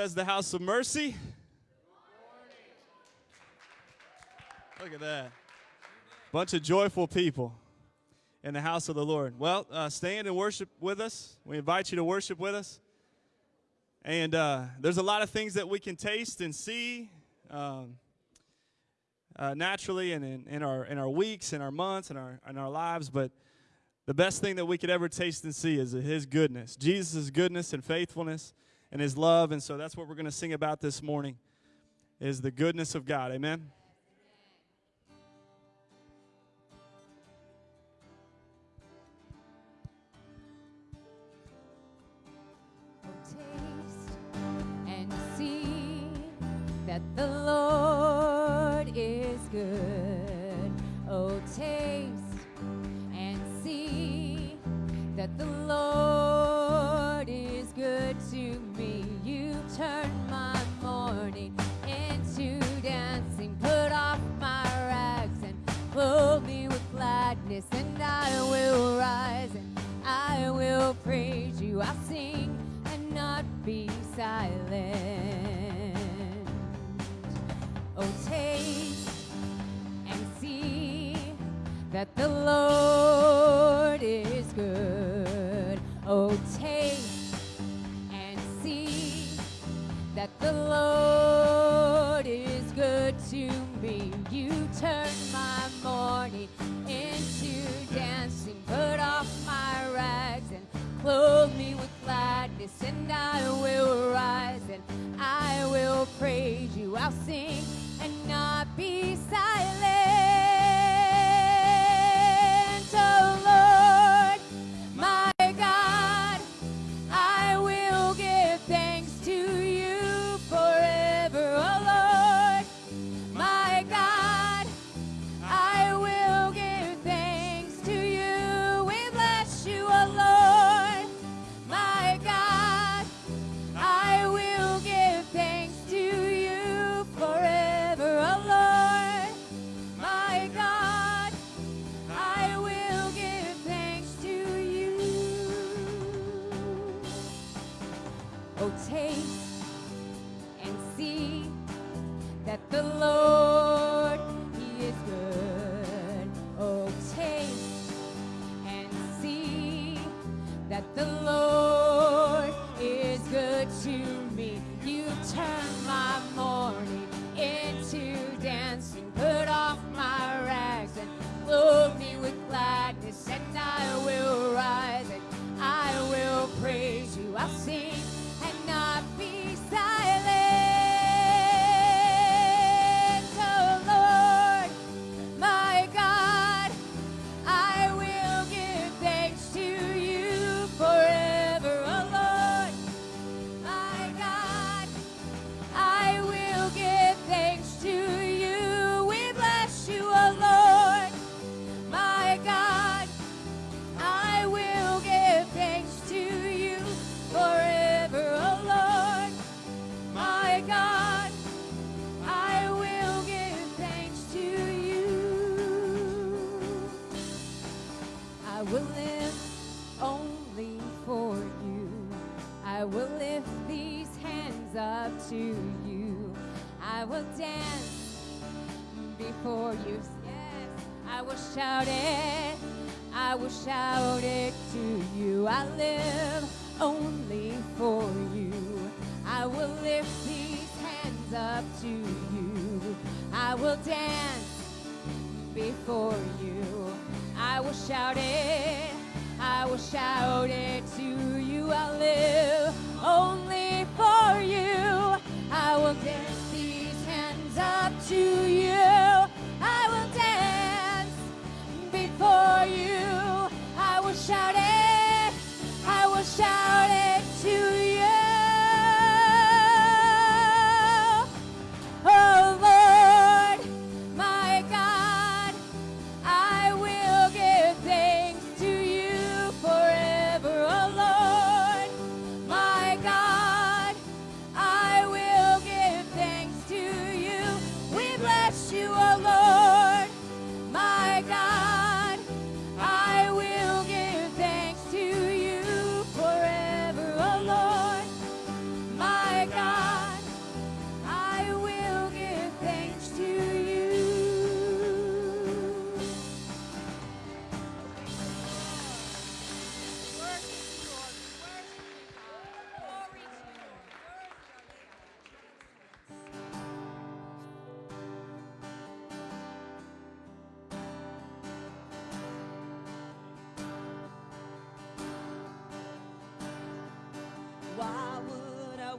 Bethesda House of Mercy. Look at that. Bunch of joyful people in the house of the Lord. Well, uh, stand and worship with us. We invite you to worship with us. And uh, there's a lot of things that we can taste and see um, uh, naturally and in, in, our, in our weeks, in our months, in our, in our lives. But the best thing that we could ever taste and see is His goodness, Jesus' goodness and faithfulness and His love. And so that's what we're going to sing about this morning is the goodness of God. Amen. And see that the Lord is good. Oh, taste and see that the Lord is good to me. Turn my mourning into dancing, put off my rags and clothe me with gladness, and I will rise and I will praise you. I'll sing and not be silent. Oh, taste and see that the Lord is good. Oh, taste that the Lord is good to me. You turn my mourning into dancing, put off my rags and clothe me with gladness, and I will rise and I will praise you. I'll sing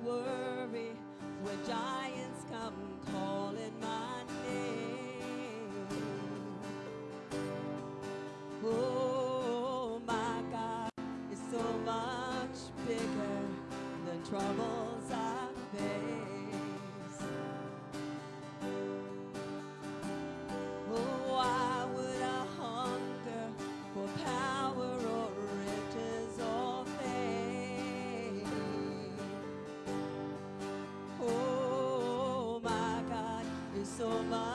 worry when giants come so much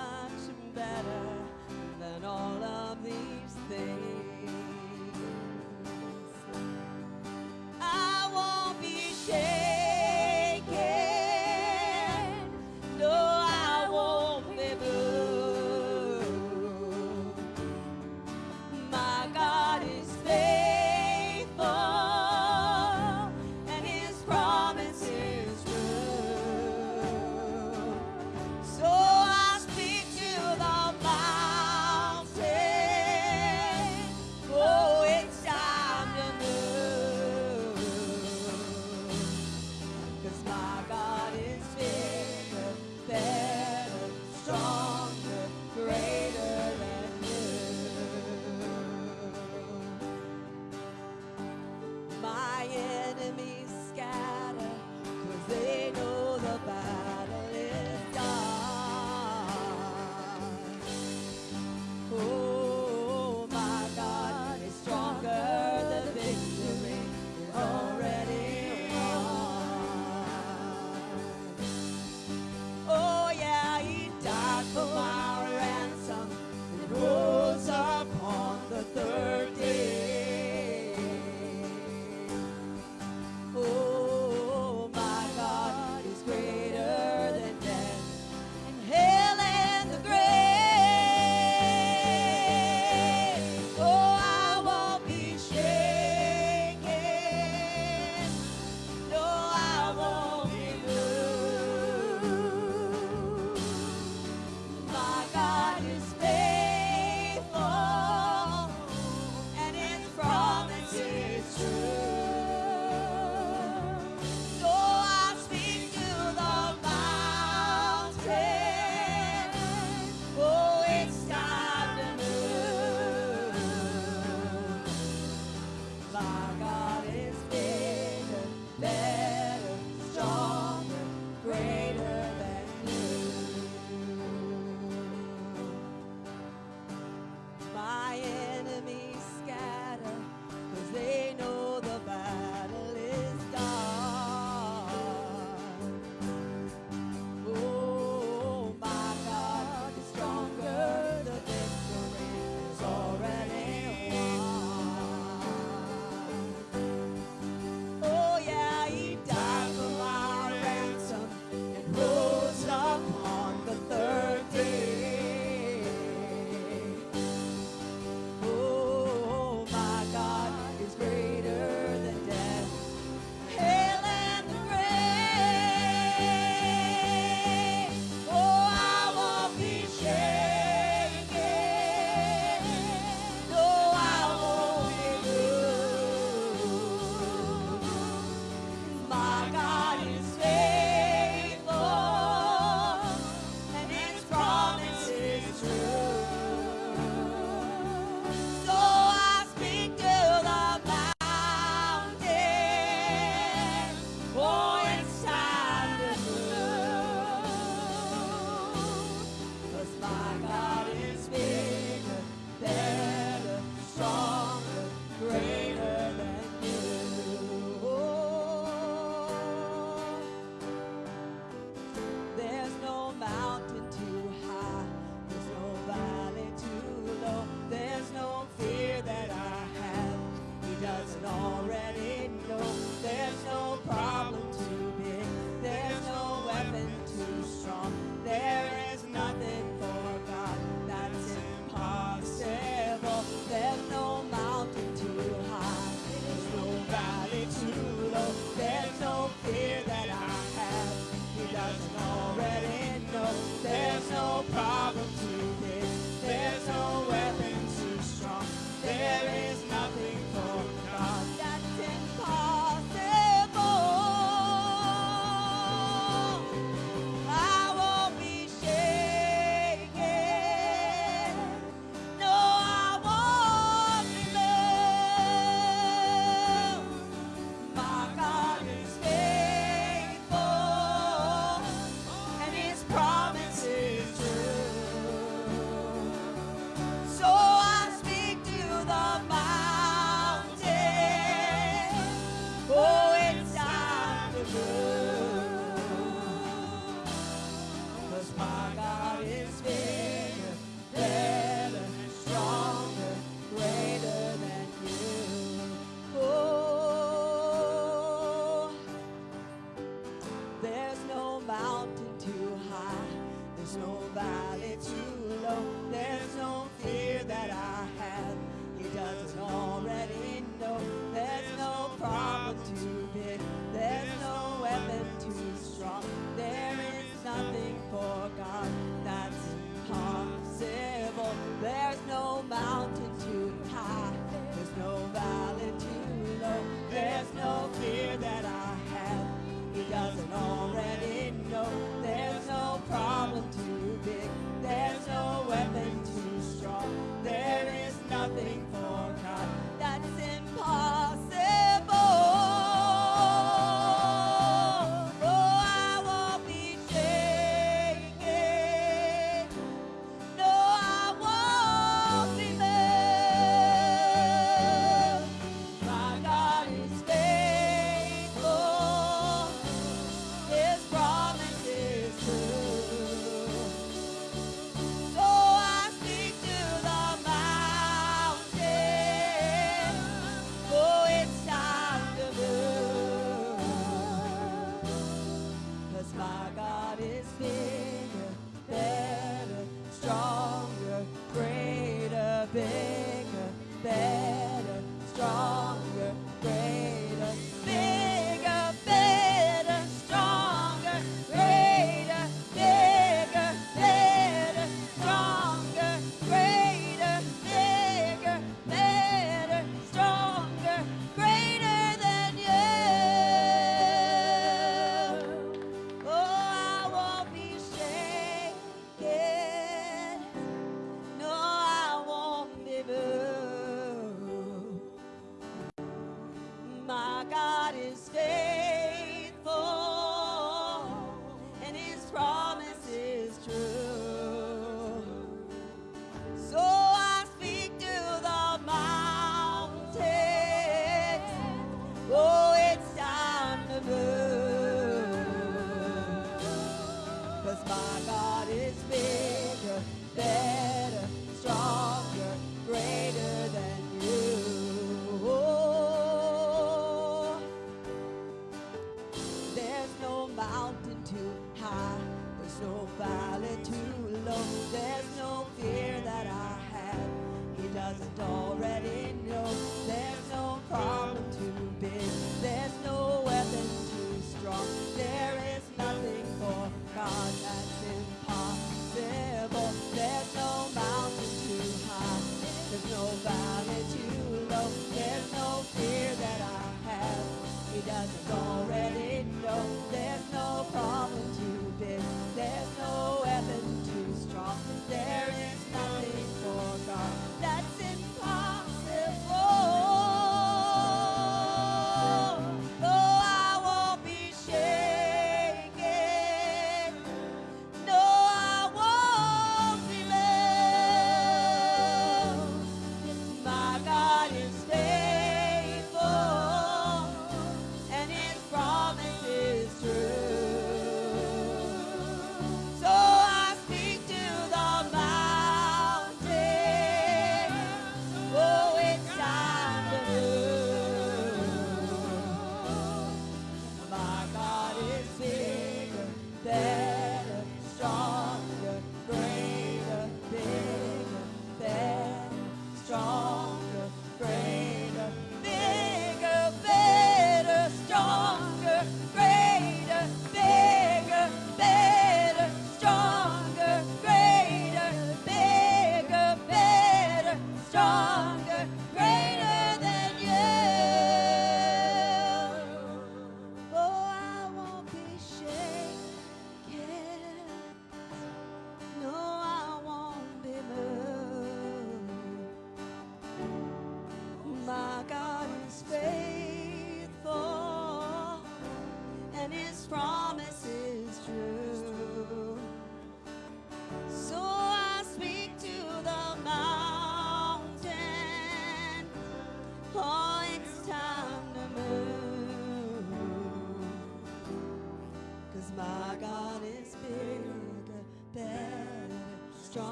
greater,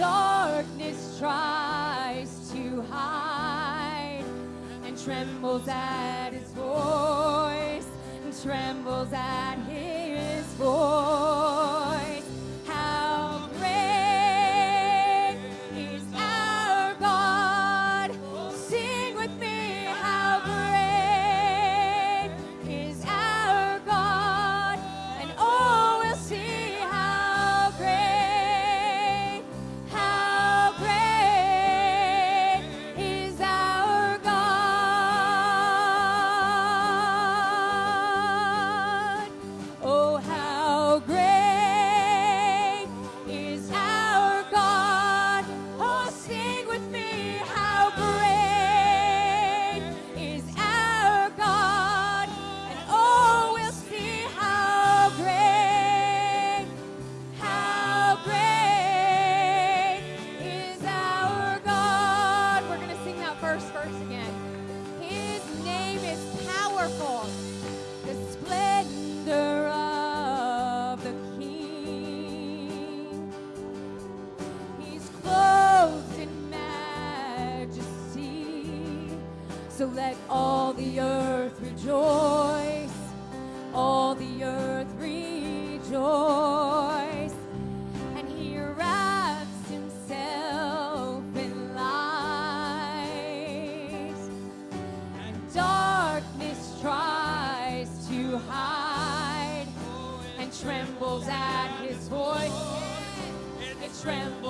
darkness tries to hide and trembles at his voice and trembles at tremble.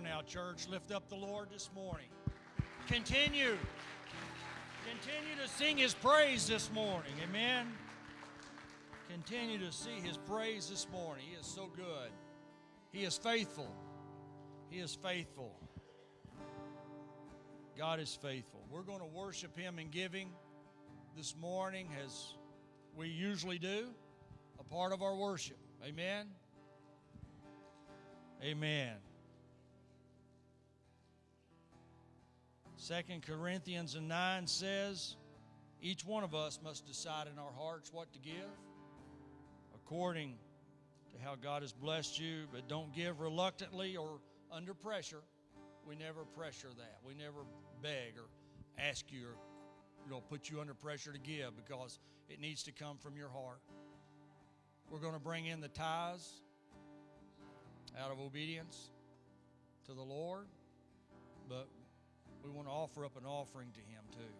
On now, church. Lift up the Lord this morning. Continue. Continue to sing his praise this morning. Amen. Continue to see his praise this morning. He is so good. He is faithful. He is faithful. God is faithful. We're going to worship him in giving this morning as we usually do, a part of our worship. Amen. Amen. Second Corinthians 9 says, each one of us must decide in our hearts what to give according to how God has blessed you, but don't give reluctantly or under pressure. We never pressure that. We never beg or ask you or you know put you under pressure to give because it needs to come from your heart. We're going to bring in the tithes out of obedience to the Lord, but we want to offer up an offering to Him too.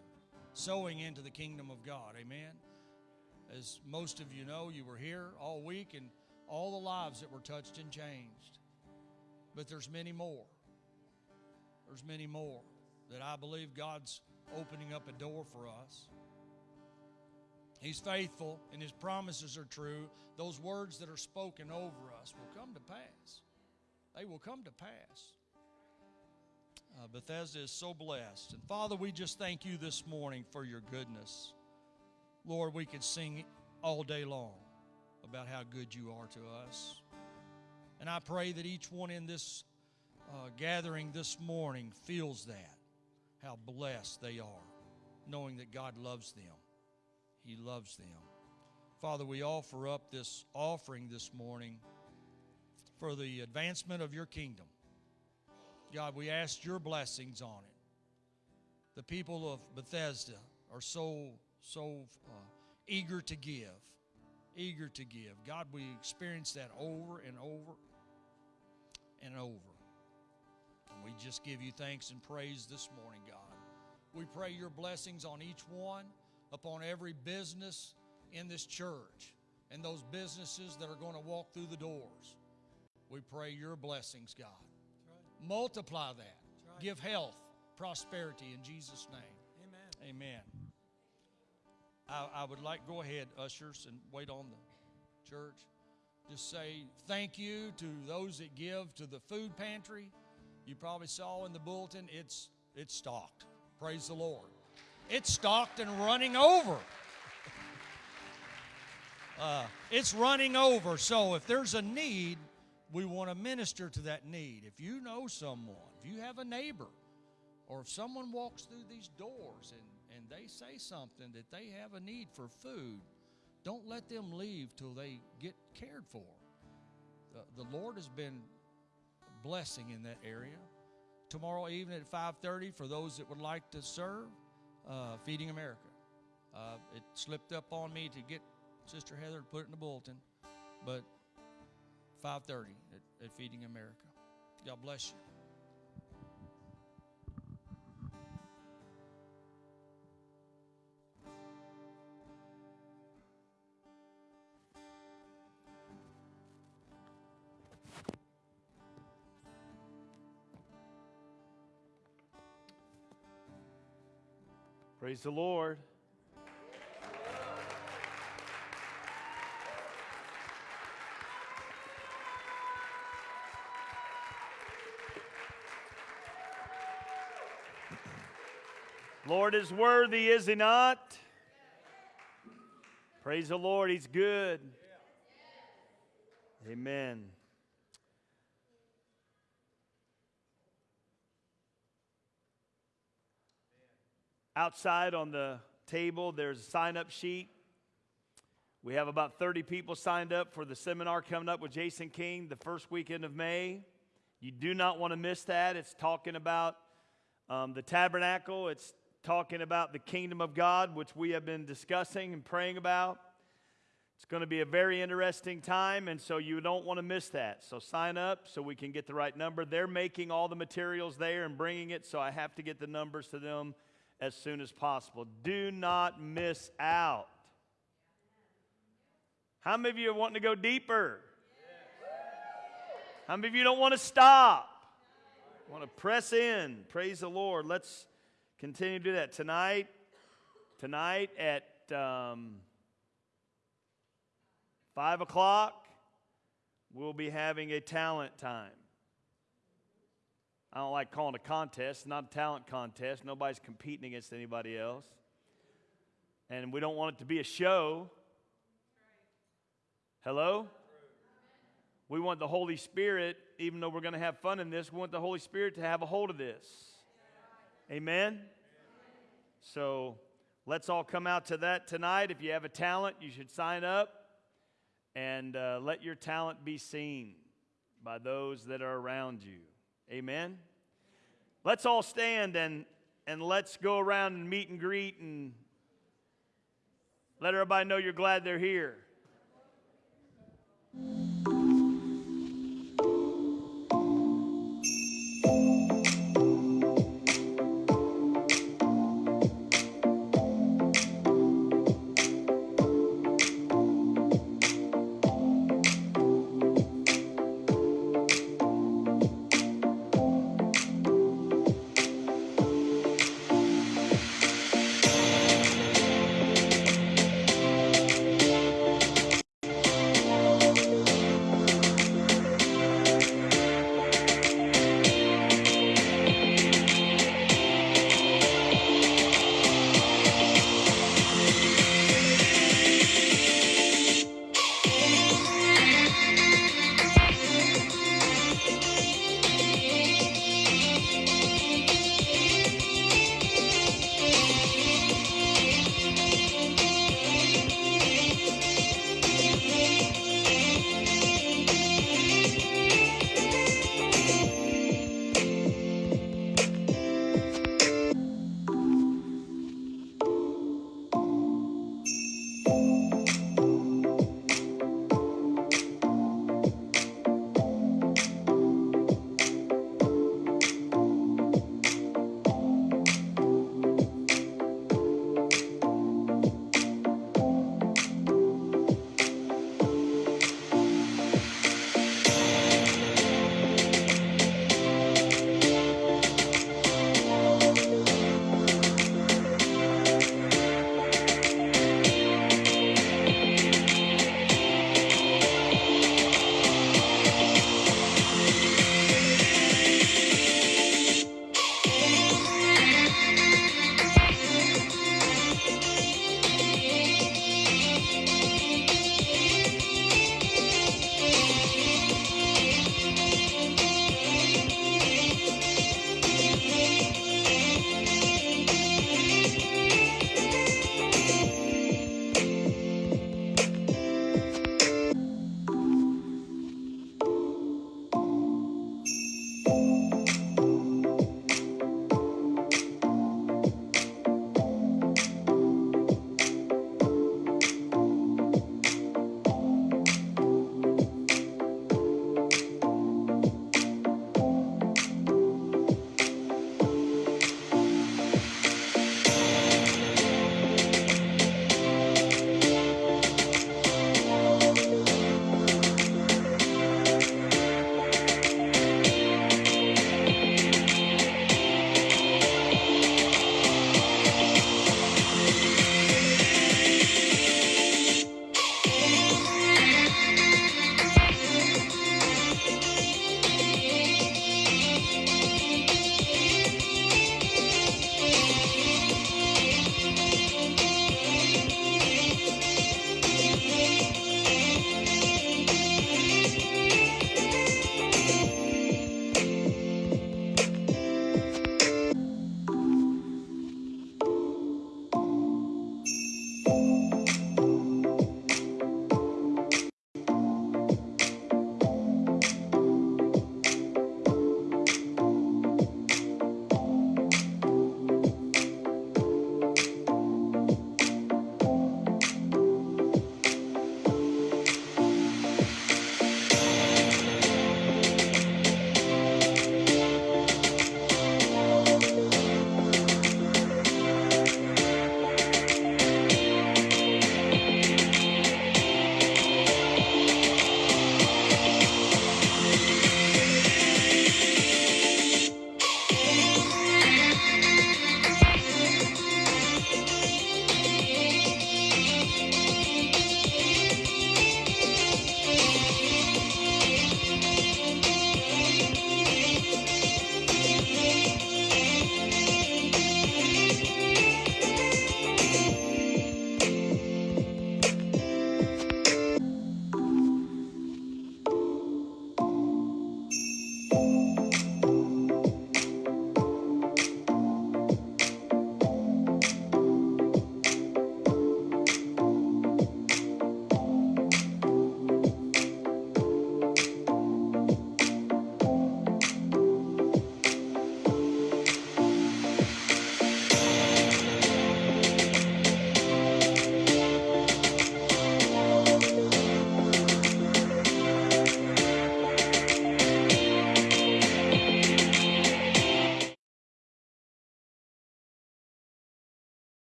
Sowing into the kingdom of God. Amen. As most of you know, you were here all week and all the lives that were touched and changed. But there's many more. There's many more that I believe God's opening up a door for us. He's faithful and his promises are true. Those words that are spoken over us will come to pass. They will come to pass. Uh, Bethesda is so blessed. And Father, we just thank you this morning for your goodness. Lord, we could sing all day long about how good you are to us. And I pray that each one in this uh, gathering this morning feels that, how blessed they are, knowing that God loves them. He loves them. Father, we offer up this offering this morning for the advancement of your kingdom. God, we ask your blessings on it. The people of Bethesda are so, so uh, eager to give, eager to give. God, we experience that over and over and over. And we just give you thanks and praise this morning, God. We pray your blessings on each one, upon every business in this church, and those businesses that are going to walk through the doors. We pray your blessings, God. Multiply that. right. Give health, prosperity in Jesus' name. Amen. Amen. I, I would like go ahead, ushers, and wait on the church. Just say thank you to those that give to the food pantry. You probably saw in the bulletin it's it's stocked. Praise the Lord. It's stocked and running over. Uh, it's running over. So if there's a need, we want to minister to that need. If you know someone, if you have a neighbor, or if someone walks through these doors and, and they say something that they have a need for food, don't let them leave till they get cared for. The, the Lord has been blessing in that area. Tomorrow evening at 5:30, for those that would like to serve, uh, Feeding America. Uh, it slipped up on me to get Sister Heather to put it in the bulletin, but 5:30 at, at Feeding America. God bless you. Praise the Lord. Lord is worthy, is he not? Praise the Lord, he's good. Amen. Outside on the table, there's a sign up sheet. We have about 30 people signed up for the seminar coming up with Jason King the first weekend of May. You do not want to miss that. It's talking about um, the tabernacle, it's talking about the kingdom of God, which we have been discussing and praying about. It's going to be a very interesting time, and so you don't want to miss that. So sign up so we can get the right number. They're making all the materials there and bringing it, so I have to get the numbers to them as soon as possible. Do not miss out. How many of you are wanting to go deeper? How many of you don't want to stop? Want to press in. Praise the Lord. Let's continue to do that tonight. Tonight at um, five o'clock, we'll be having a talent time. I don't like calling it a contest. Not a talent contest. Nobody's competing against anybody else. And we don't want it to be a show. Hello? We want the Holy Spirit, even though we're going to have fun in this, we want the Holy Spirit to have a hold of this. Amen? So let's all come out to that tonight. If you have a talent, you should sign up and uh, let your talent be seen by those that are around you. Amen? Let's all stand and, and let's go around and meet and greet and let everybody know you're glad they're here.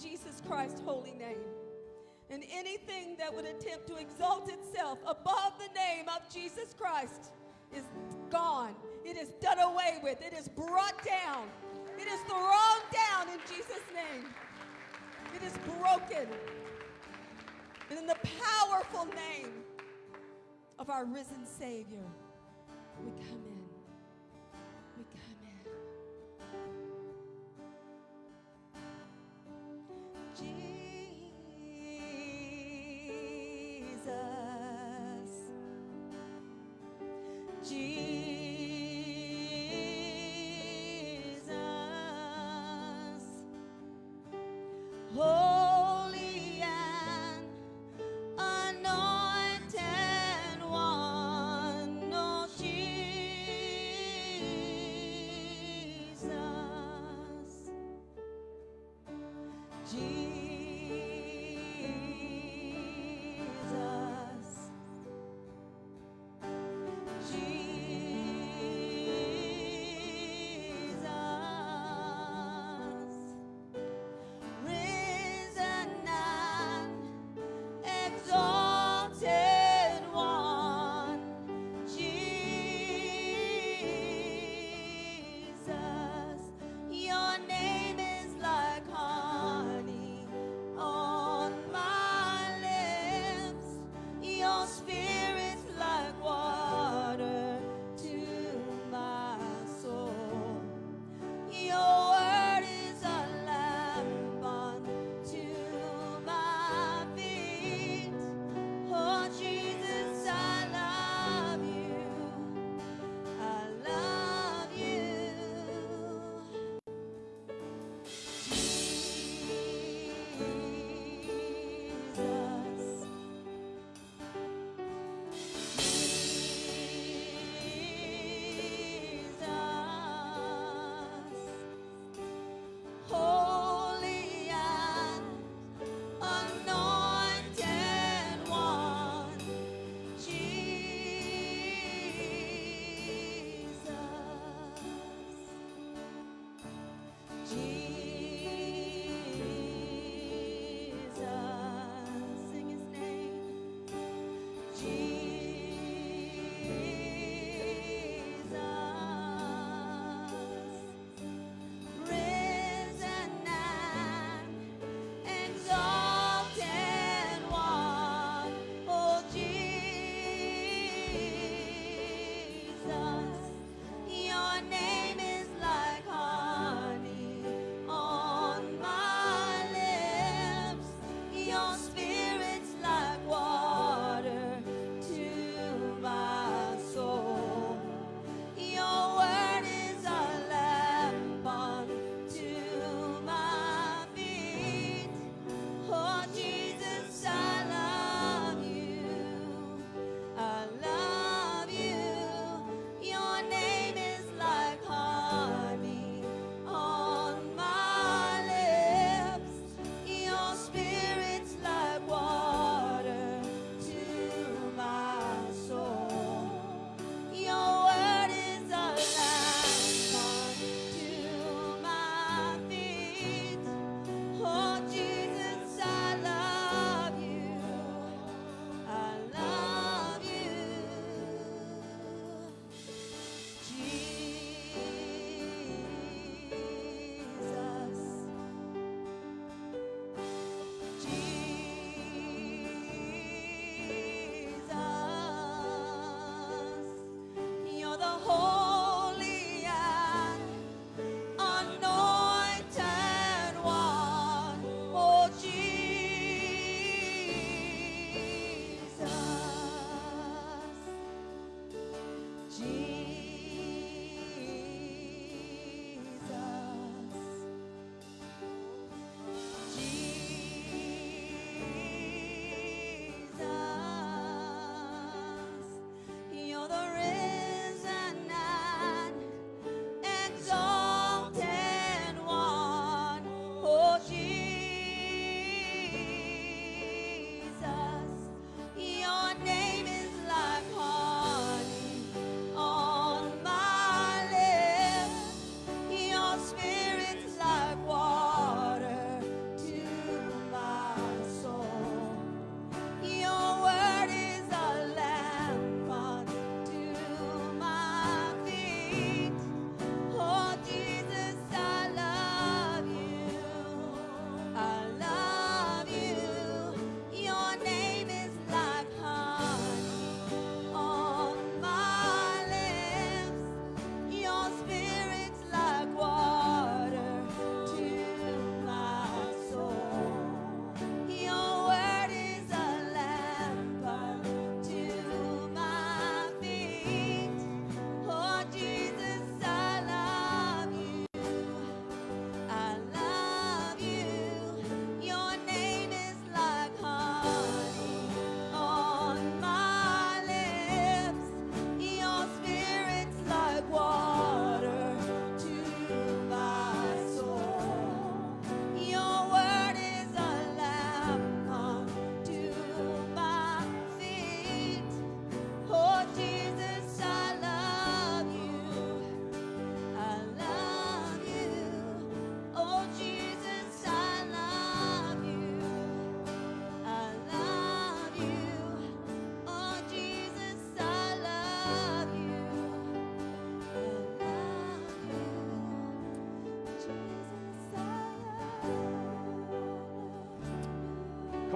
Jesus Christ's holy name. And anything that would attempt to exalt itself above the name of Jesus Christ is gone. It is done away with. It is brought down. It is thrown down in Jesus' name. It is broken. And in the powerful name of our risen Savior, we come in. Jesus.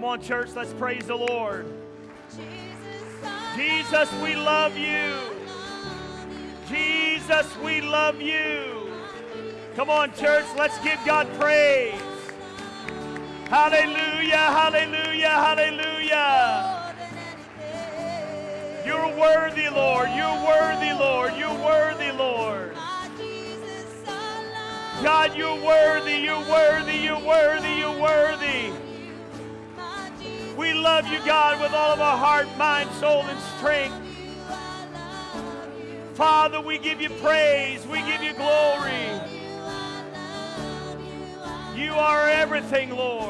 Come on, church, let's praise the Lord. Jesus, we love you. Jesus, we love you. Come on, church, let's give God praise. Hallelujah, hallelujah, hallelujah. More than anything. You're worthy, Lord. You're worthy, Lord. You're worthy, Lord. My Jesus, I love God, you're worthy, you're worthy, you're worthy. Love you, God, with all of our heart, mind, soul, and strength. Father, we give you praise, we give you glory. You are everything, Lord.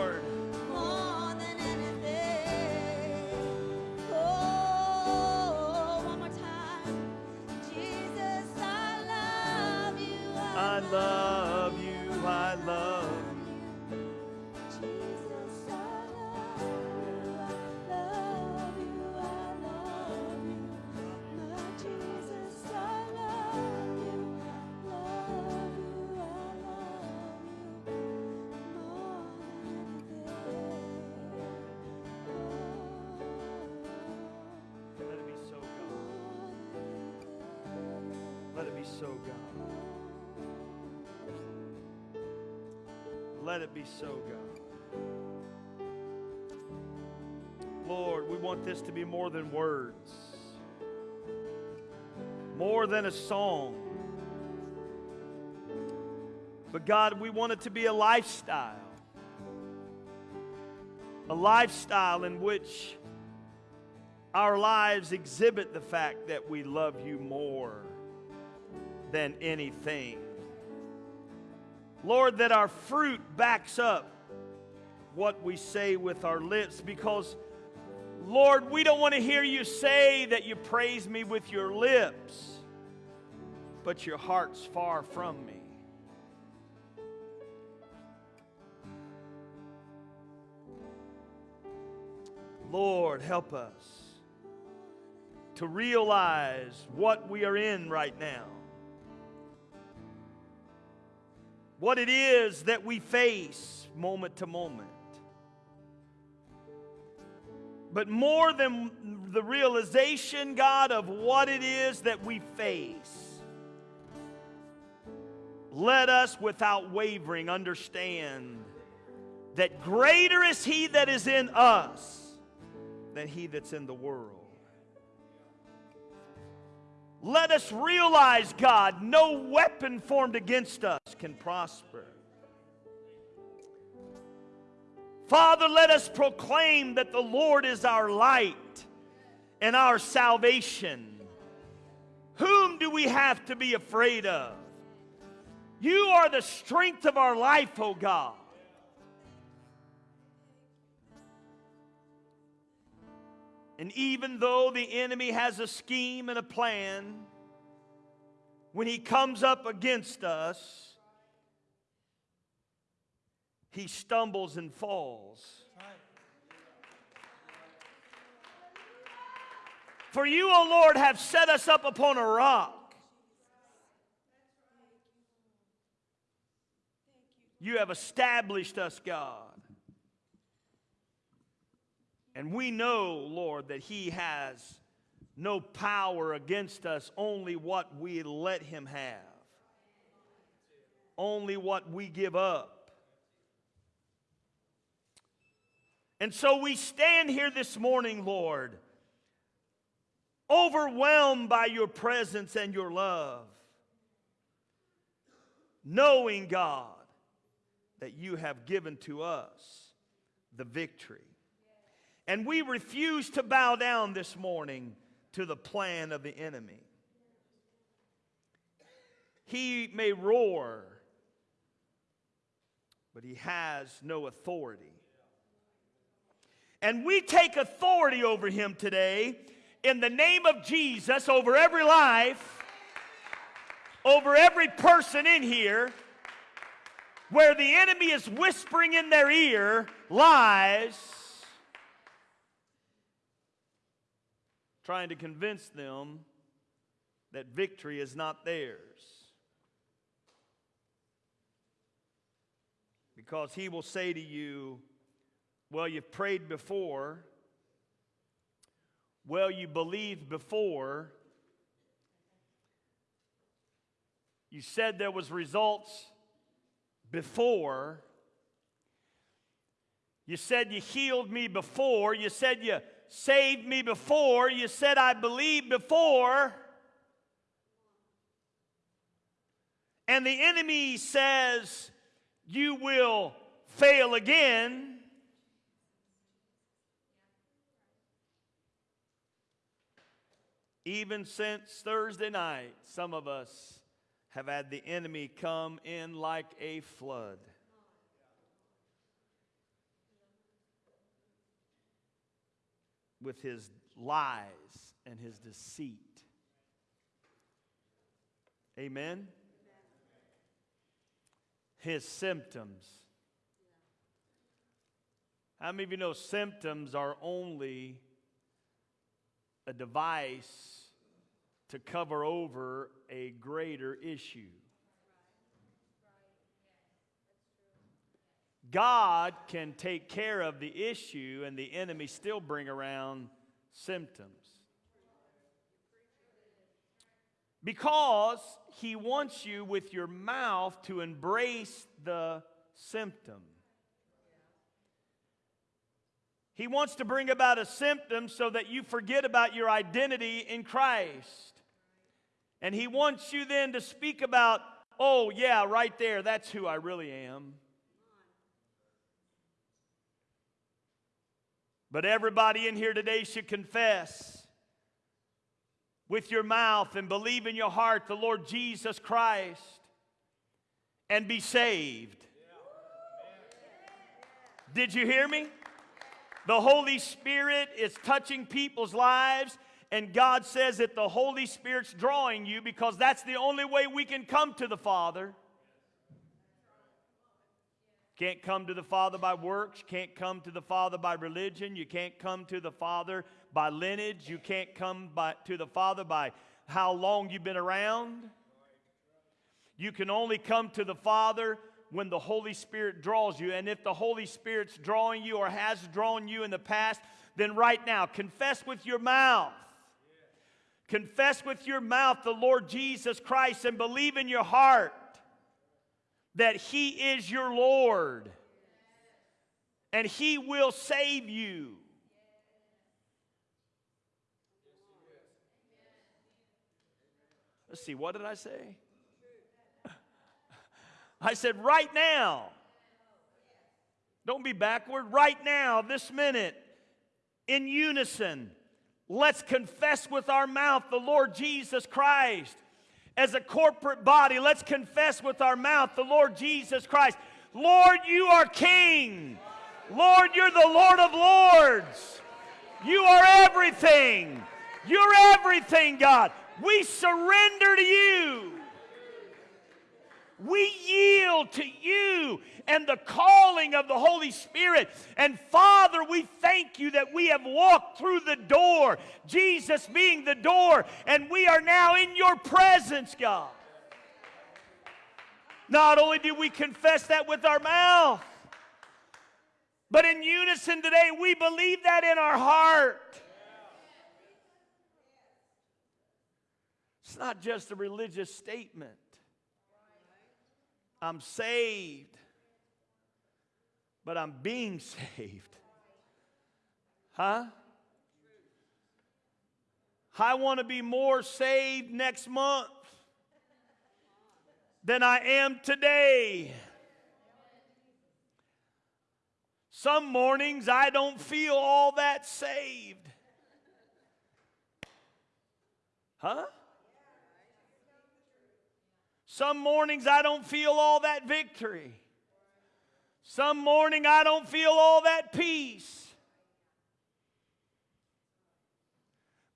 Be so, God. Let it be so, God. Lord, we want this to be more than words, more than a song. But God, we want it to be a lifestyle. A lifestyle in which our lives exhibit the fact that we love you more than anything. Lord, that our fruit backs up what we say with our lips because, Lord, we don't want to hear you say that you praise me with your lips, but your heart's far from me. Lord, help us to realize what we are in right now. What it is that we face moment to moment. But more than the realization, God, of what it is that we face, let us without wavering understand that greater is He that is in us than he that's in the world. Let us realize, God, no weapon formed against us can prosper. Father, let us proclaim that the Lord is our light and our salvation. Whom do we have to be afraid of? You are the strength of our life, O God. And even though the enemy has a scheme and a plan, when he comes up against us, he stumbles and falls. For you, O Lord, have set us up upon a rock. You have established us, God. And we know, Lord, that He has no power against us, only what we let Him have, only what we give up. And so we stand here this morning, Lord, overwhelmed by your presence and your love, knowing, God, that you have given to us the victory. And we refuse to bow down this morning to the plan of the enemy. He may roar, but he has no authority. And we take authority over him today in the name of Jesus over every life, over every person in here, where the enemy is whispering in their ear lies, trying to convince them that victory is not theirs. Because he will say to you, Well, you've prayed before. Well, you believed before. You said there was results before. You said you healed me before. You said you saved me before. You said I believed before. And the enemy says you will fail again. Even since Thursday night, some of us have had the enemy come in like a flood. With his lies and his deceit. Amen? His symptoms. How many of you know symptoms are only a device to cover over a greater issue. God can take care of the issue and the enemy still bring around symptoms. Because he wants you with your mouth to embrace the symptom. He wants to bring about a symptom so that you forget about your identity in Christ. And He wants you then to speak about, oh, yeah, right there, that's who I really am. But everybody in here today should confess with your mouth and believe in your heart the Lord Jesus Christ and be saved. Did you hear me? The Holy Spirit is touching people's lives, and God says that the Holy Spirit's drawing you because that's the only way we can come to the Father. You can't come to the Father by works, can't come to the Father by religion, you can't come to the Father by lineage, you can't come by, to the Father by how long you've been around. You can only come to the Father when the Holy Spirit draws you. And if the Holy Spirit's drawing you or has drawn you in the past, then right now, confess with your mouth. Confess with your mouth the Lord Jesus Christ and believe in your heart that He is your Lord and He will save you. Let's see, what did I say? I said, right now. Don't be backward. Right now, this minute, in unison, let's confess with our mouth the Lord Jesus Christ. As a corporate body, let's confess with our mouth the Lord Jesus Christ. Lord, you are King. Lord, you're the Lord of Lords. You are everything. You're everything, God. We surrender to you. We yield to you and the calling of the Holy Spirit. And Father, we thank you that we have walked through the door, Jesus being the door, and we are now in your presence, God. Not only do we confess that with our mouth, but in unison today, we believe that in our heart. It's not just a religious statement. I'm saved, but I'm being saved. Huh? I want to be more saved next month than I am today. Some mornings I don't feel all that saved. Huh? Some mornings I don't feel all that victory. Some morning I don't feel all that peace.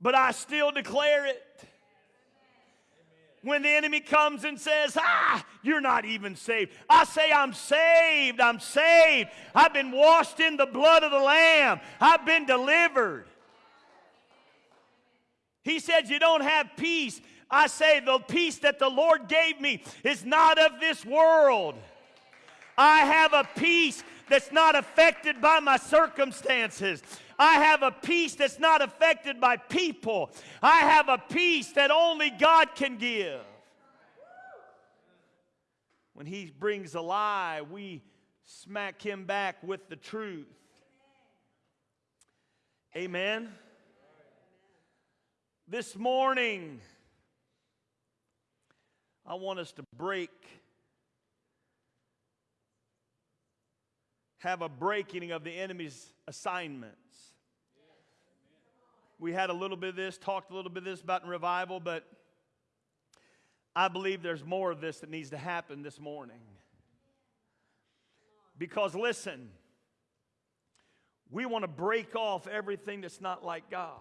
But I still declare it. When the enemy comes and says, Ah, you're not even saved. I say, I'm saved. I'm saved. I've been washed in the blood of the Lamb. I've been delivered. He said, You don't have peace. I say, the peace that the Lord gave me is not of this world. I have a peace that's not affected by my circumstances. I have a peace that's not affected by people. I have a peace that only God can give. When He brings a lie, we smack Him back with the truth. Amen. This morning, I want us to break, have a breaking of the enemy's assignments. We had a little bit of this, talked a little bit of this about in revival, but I believe there's more of this that needs to happen this morning. Because listen, we want to break off everything that's not like God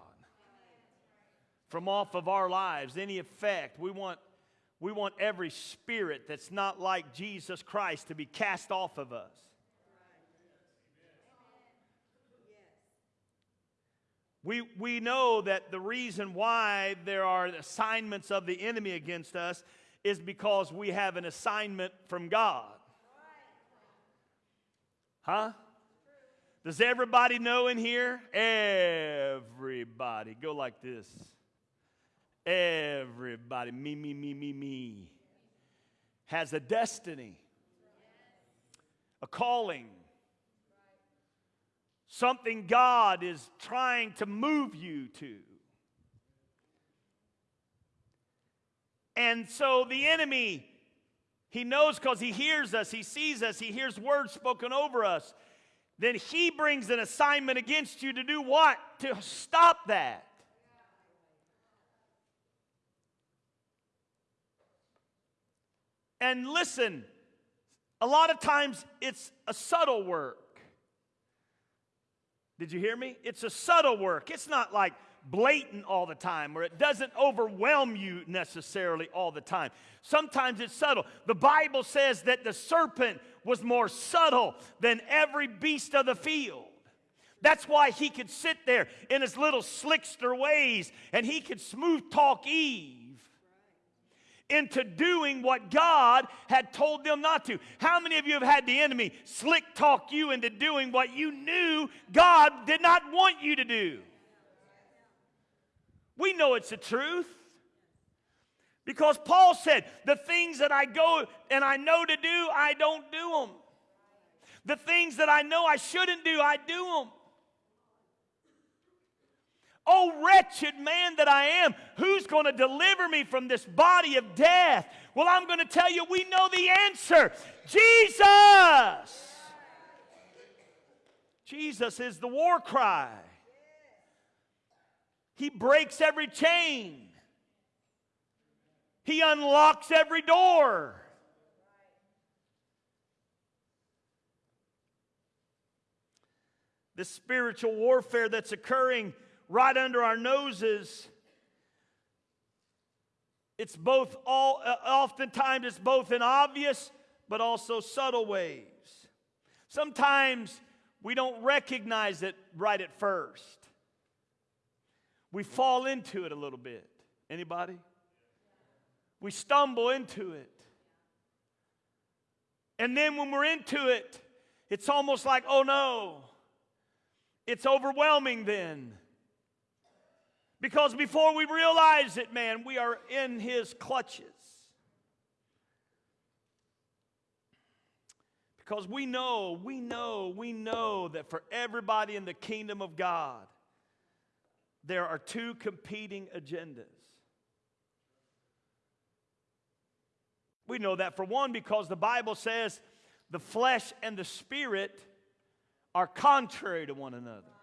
from off of our lives, any effect. We want, we want every spirit that's not like Jesus Christ to be cast off of us. We, we know that the reason why there are assignments of the enemy against us is because we have an assignment from God. Huh? Does everybody know in here? Everybody. Go like this. Everybody. Me, me, me, me, me. Has a destiny, a calling something God is trying to move you to. And so the enemy, he knows because he hears us, he sees us, he hears words spoken over us. Then he brings an assignment against you to do what? To stop that. And listen, a lot of times it's a subtle work. Did you hear me? It's a subtle work. It's not like blatant all the time or it doesn't overwhelm you necessarily all the time. Sometimes it's subtle. The Bible says that the serpent was more subtle than every beast of the field. That's why he could sit there in his little slickster ways and he could smooth talk Eve into doing what God had told them not to. How many of you have had the enemy slick talk you into doing what you knew God did not want you to do? We know it's the truth. Because Paul said, The things that I go and I know to do, I don't do them. The things that I know I shouldn't do, I do them. Oh, wretched man that I am, who's going to deliver me from this body of death? Well, I'm going to tell you, we know the answer Jesus. Jesus is the war cry. He breaks every chain, He unlocks every door. The spiritual warfare that's occurring right under our noses. It's both all, uh, oftentimes it's both in obvious but also subtle ways. Sometimes we don't recognize it right at first. We fall into it a little bit. Anybody? We stumble into it. And then when we're into it, it's almost like, oh no, it's overwhelming then. Because before we realize it, man, we are in his clutches. Because we know, we know, we know that for everybody in the kingdom of God, there are two competing agendas. We know that for one because the Bible says the flesh and the spirit are contrary to one another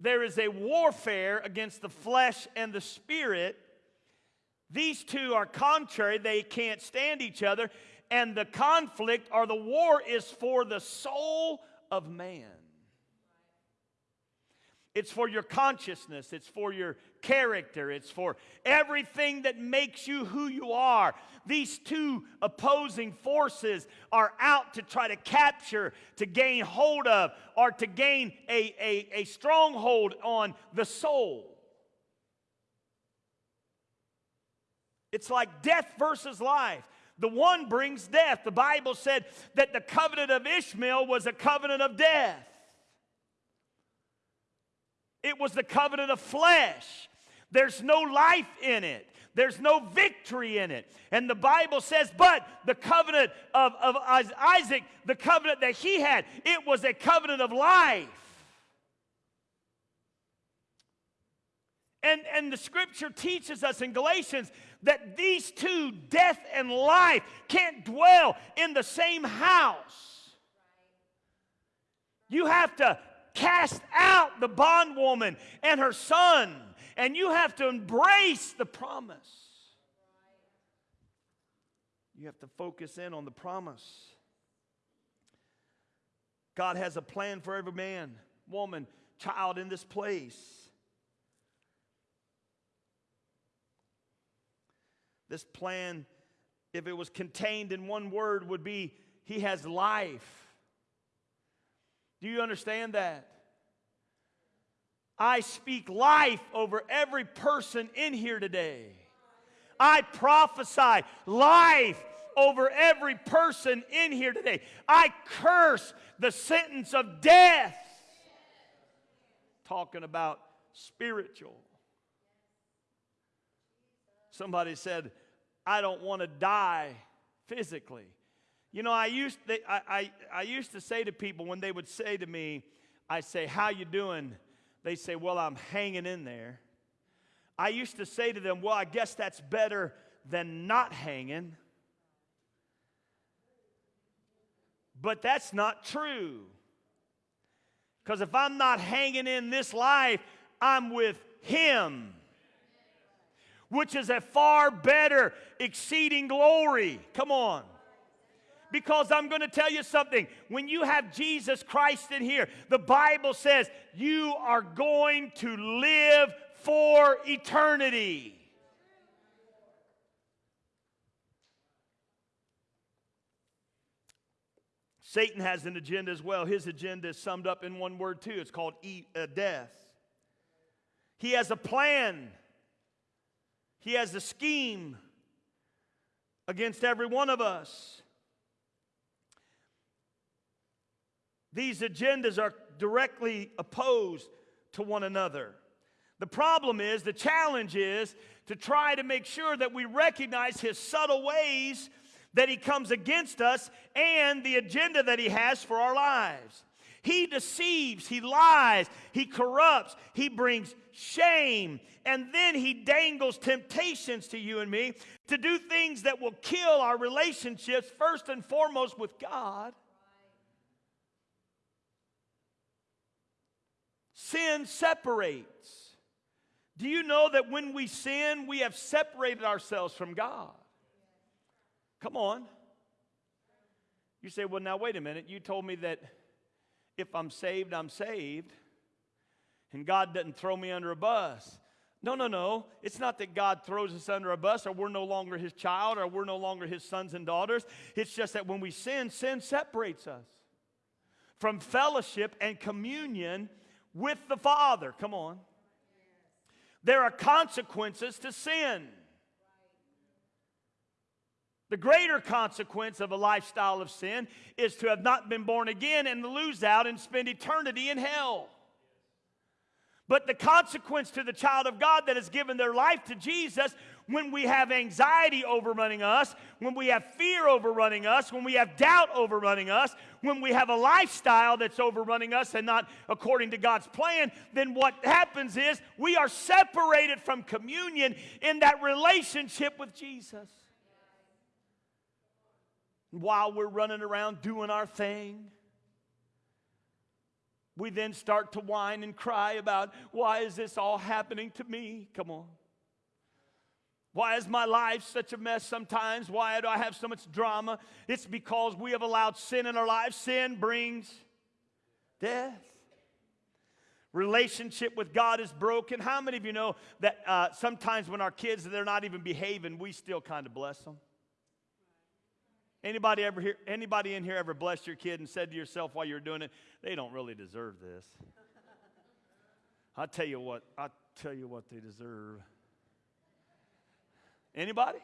there is a warfare against the flesh and the spirit. These two are contrary, they can't stand each other, and the conflict or the war is for the soul of man. It's for your consciousness, it's for your character, it's for everything that makes you who you are. These two opposing forces are out to try to capture, to gain hold of, or to gain a, a, a stronghold on the soul. It's like death versus life. The one brings death. The Bible said that the covenant of Ishmael was a covenant of death. It was the covenant of flesh. There's no life in it. There's no victory in it. And the Bible says, but the covenant of, of Isaac, the covenant that he had, it was a covenant of life. And, and the scripture teaches us in Galatians that these two, death and life, can't dwell in the same house. You have to cast out the bondwoman and her son, and you have to embrace the promise. You have to focus in on the promise. God has a plan for every man, woman, child in this place. This plan, if it was contained in one word, would be He has life. Do you understand that? I speak life over every person in here today. I prophesy life over every person in here today. I curse the sentence of death. Talking about spiritual. Somebody said, I don't want to die physically. You know, I used, I, I, I used to say to people when they would say to me, I say, how you doing? They say, well, I'm hanging in there. I used to say to them, well, I guess that's better than not hanging. But that's not true. Because if I'm not hanging in this life, I'm with Him which is a far better, exceeding glory. Come on. Because I'm going to tell you something. When you have Jesus Christ in here, the Bible says you are going to live for eternity. Satan has an agenda as well. His agenda is summed up in one word, too. It's called eat, uh, death. He has a plan he has a scheme against every one of us. These agendas are directly opposed to one another. The problem is, the challenge is to try to make sure that we recognize his subtle ways that he comes against us and the agenda that he has for our lives. He deceives, he lies, he corrupts, he brings shame, and then he dangles temptations to you and me to do things that will kill our relationships, first and foremost with God. Sin separates. Do you know that when we sin, we have separated ourselves from God? Come on. You say, well, now wait a minute. You told me that if I'm saved, I'm saved. And God doesn't throw me under a bus. No, no, no. It's not that God throws us under a bus or we're no longer his child or we're no longer his sons and daughters. It's just that when we sin, sin separates us from fellowship and communion with the Father. Come on. There are consequences to sin. The greater consequence of a lifestyle of sin is to have not been born again and lose out and spend eternity in hell. But the consequence to the child of God that has given their life to Jesus, when we have anxiety overrunning us, when we have fear overrunning us, when we have doubt overrunning us, when we have a lifestyle that's overrunning us and not according to God's plan, then what happens is we are separated from communion in that relationship with Jesus while we're running around doing our thing. We then start to whine and cry about why is this all happening to me? Come on. Why is my life such a mess sometimes? Why do I have so much drama? It's because we have allowed sin in our lives. Sin brings death. Relationship with God is broken. How many of you know that uh, sometimes when our kids they're not even behaving, we still kind of bless them? Anybody ever hear, anybody in here ever blessed your kid and said to yourself while you're doing it, they don't really deserve this? I tell you what, I tell you what they deserve. Anybody?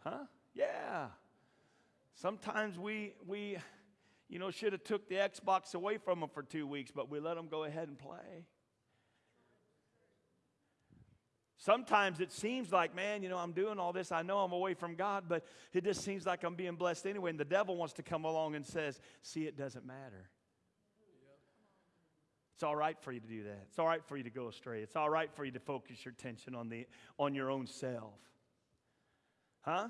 Huh? Yeah. Sometimes we, we you know, should have took the Xbox away from them for two weeks, but we let them go ahead and play. Sometimes it seems like, man, you know, I'm doing all this. I know I'm away from God, but it just seems like I'm being blessed anyway. And the devil wants to come along and says, see, it doesn't matter. It's all right for you to do that. It's all right for you to go astray. It's all right for you to focus your attention on, the, on your own self. Huh?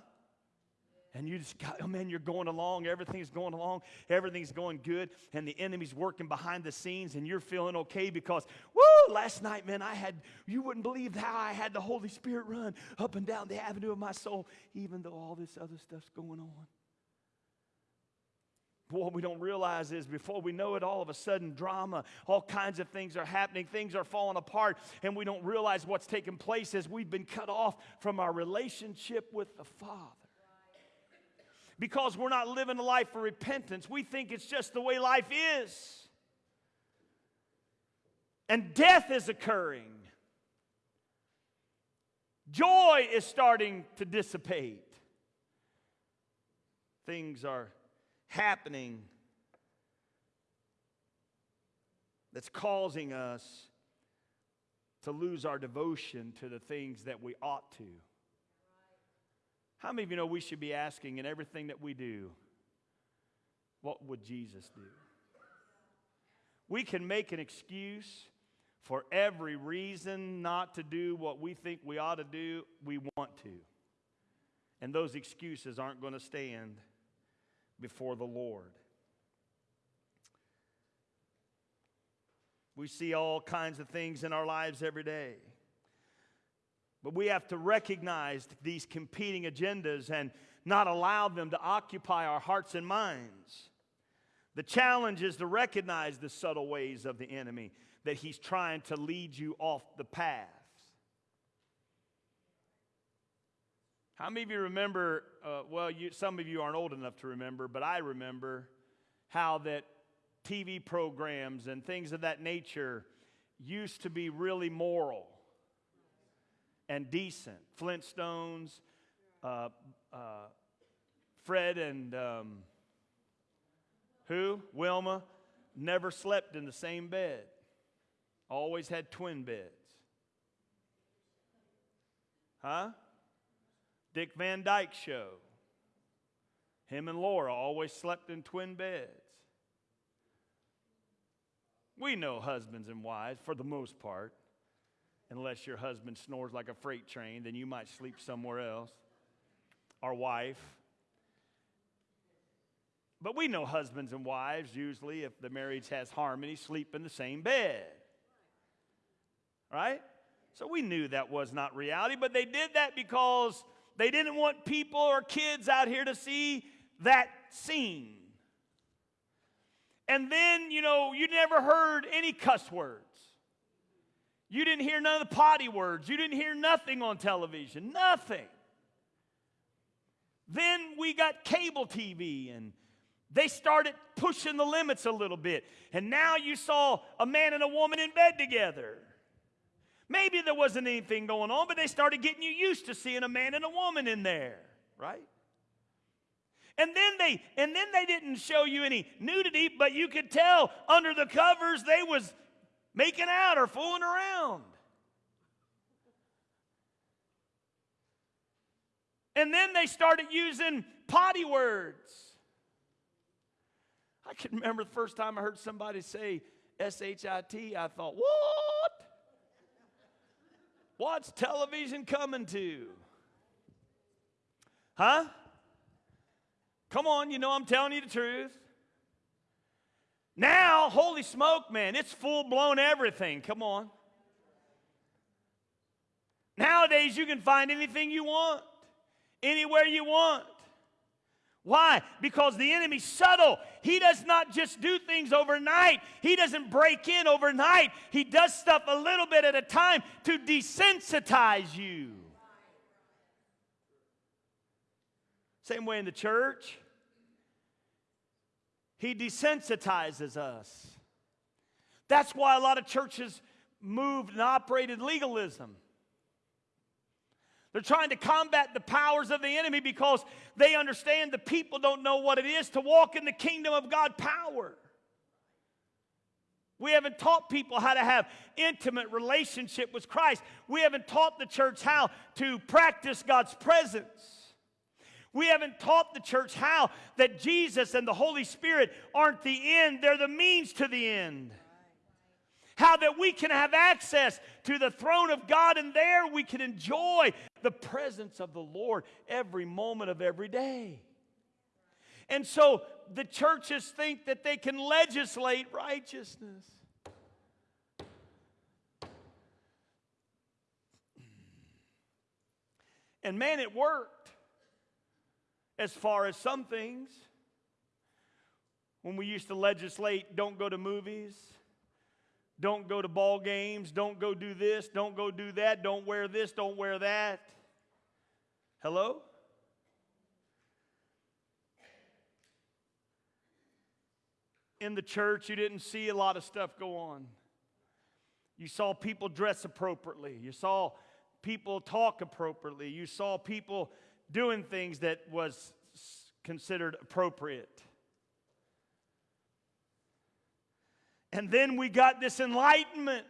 and you just got, oh man, you're going along, everything's going along, everything's going good, and the enemy's working behind the scenes, and you're feeling okay because, woo, last night, man, I had, you wouldn't believe how I had the Holy Spirit run up and down the avenue of my soul, even though all this other stuff's going on. What we don't realize is before we know it, all of a sudden, drama, all kinds of things are happening, things are falling apart, and we don't realize what's taking place as we've been cut off from our relationship with the Father because we're not living a life of repentance. We think it's just the way life is. And death is occurring. Joy is starting to dissipate. Things are happening that's causing us to lose our devotion to the things that we ought to. How many of you know we should be asking in everything that we do, what would Jesus do? We can make an excuse for every reason not to do what we think we ought to do, we want to. And those excuses aren't going to stand before the Lord. We see all kinds of things in our lives every day. But we have to recognize these competing agendas and not allow them to occupy our hearts and minds. The challenge is to recognize the subtle ways of the enemy that he's trying to lead you off the path. How many of you remember? Uh, well, you, some of you aren't old enough to remember, but I remember how that TV programs and things of that nature used to be really moral and decent. Flintstones, uh, uh, Fred and um, who? Wilma never slept in the same bed, always had twin beds. Huh? Dick Van Dyke Show. Him and Laura always slept in twin beds. We know husbands and wives, for the most part, unless your husband snores like a freight train, then you might sleep somewhere else. Our wife. But we know husbands and wives, usually, if the marriage has harmony, sleep in the same bed. Right? So we knew that was not reality, but they did that because they didn't want people or kids out here to see that scene. And then, you know, you never heard any cuss words. You didn't hear none of the potty words. You didn't hear nothing on television. Nothing. Then we got cable TV and they started pushing the limits a little bit. And now you saw a man and a woman in bed together. Maybe there wasn't anything going on, but they started getting you used to seeing a man and a woman in there, right? And then they and then they didn't show you any nudity, but you could tell under the covers they was making out or fooling around. And then they started using potty words. I can remember the first time I heard somebody say S H I T, I thought, what? What's television coming to? Huh? Come on, you know I'm telling you the truth. Now, holy smoke, man, it's full blown everything. Come on. Nowadays, you can find anything you want, anywhere you want. Why? Because the enemy's subtle. He does not just do things overnight. He doesn't break in overnight. He does stuff a little bit at a time to desensitize you. Same way in the church. He desensitizes us. That's why a lot of churches moved and operated legalism. They're trying to combat the powers of the enemy because they understand the people don't know what it is to walk in the kingdom of God power. We haven't taught people how to have intimate relationship with Christ. We haven't taught the church how to practice God's presence. We haven't taught the church how that Jesus and the Holy Spirit aren't the end, they're the means to the end how that we can have access to the throne of God, and there we can enjoy the presence of the Lord every moment of every day. And so the churches think that they can legislate righteousness. And man, it worked as far as some things. When we used to legislate, don't go to movies, don't go to ball games. Don't go do this. Don't go do that. Don't wear this. Don't wear that. Hello? In the church, you didn't see a lot of stuff go on. You saw people dress appropriately. You saw people talk appropriately. You saw people doing things that was considered appropriate. And then we got this enlightenment,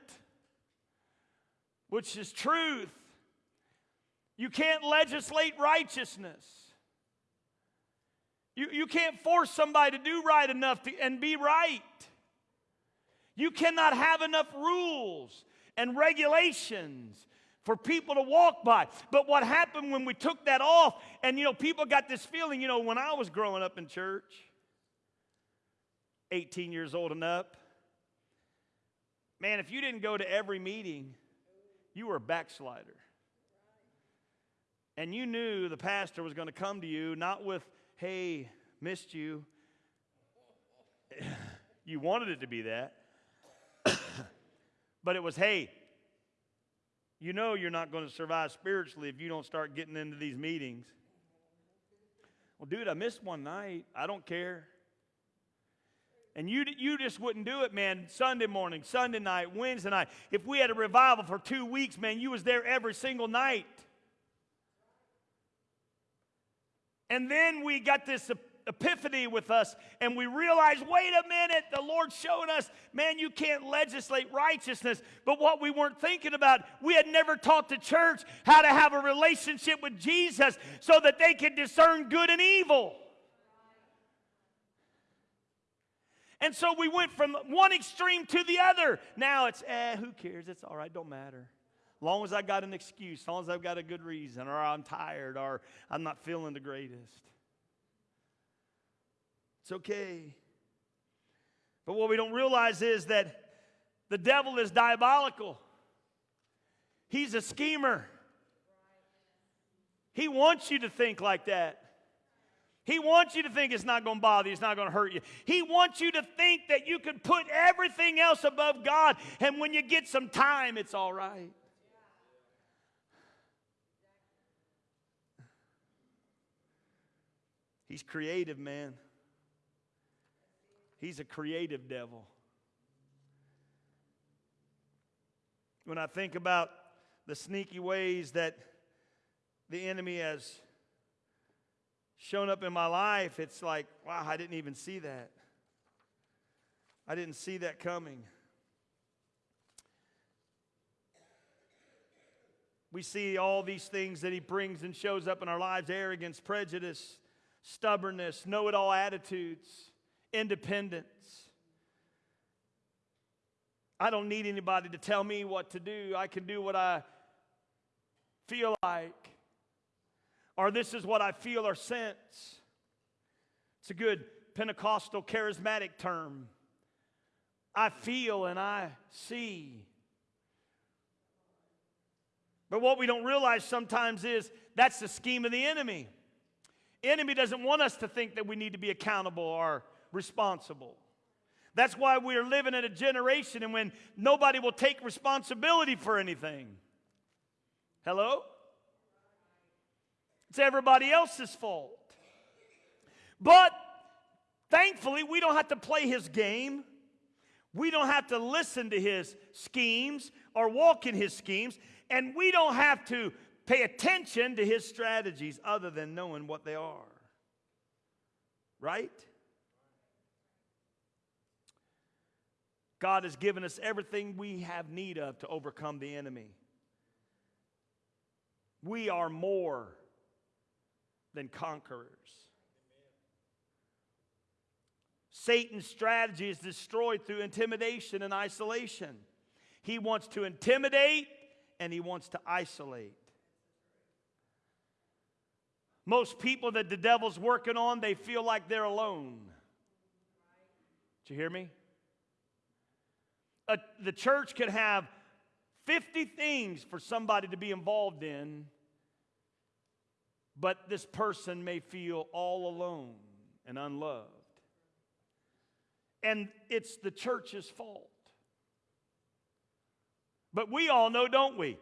which is truth. You can't legislate righteousness. You, you can't force somebody to do right enough to, and be right. You cannot have enough rules and regulations for people to walk by. But what happened when we took that off, and you know, people got this feeling, you know, when I was growing up in church, 18 years old and up, Man, if you didn't go to every meeting, you were a backslider. And you knew the pastor was going to come to you not with, hey, missed you. you wanted it to be that. but it was, hey, you know you're not going to survive spiritually if you don't start getting into these meetings. Well, dude, I missed one night. I don't care. And you, you just wouldn't do it, man, Sunday morning, Sunday night, Wednesday night. If we had a revival for two weeks, man, you was there every single night. And then we got this epiphany with us, and we realized wait a minute, the Lord's showing us, man, you can't legislate righteousness. But what we weren't thinking about, we had never taught the church how to have a relationship with Jesus so that they could discern good and evil. And so we went from one extreme to the other. Now it's, eh, who cares? It's all right, don't matter. Long as I got an excuse, as long as I've got a good reason, or I'm tired, or I'm not feeling the greatest. It's okay. But what we don't realize is that the devil is diabolical. He's a schemer. He wants you to think like that. He wants you to think it's not going to bother you, it's not going to hurt you. He wants you to think that you can put everything else above God, and when you get some time, it's all right. He's creative, man. He's a creative devil. When I think about the sneaky ways that the enemy has shown up in my life, it's like, wow, I didn't even see that. I didn't see that coming. We see all these things that he brings and shows up in our lives arrogance, prejudice, stubbornness, know it all attitudes, independence. I don't need anybody to tell me what to do. I can do what I feel like or this is what I feel or sense. It's a good Pentecostal charismatic term. I feel and I see. But what we don't realize sometimes is that's the scheme of the enemy. Enemy doesn't want us to think that we need to be accountable or responsible. That's why we're living in a generation and when nobody will take responsibility for anything. Hello? It's everybody else's fault. But thankfully, we don't have to play his game. We don't have to listen to his schemes or walk in his schemes. And we don't have to pay attention to his strategies other than knowing what they are. Right? God has given us everything we have need of to overcome the enemy. We are more than conquerors. Satan's strategy is destroyed through intimidation and isolation. He wants to intimidate and he wants to isolate. Most people that the devil's working on, they feel like they're alone. Did you hear me? A, the church could have 50 things for somebody to be involved in, but this person may feel all alone and unloved. And it's the church's fault. But we all know, don't we?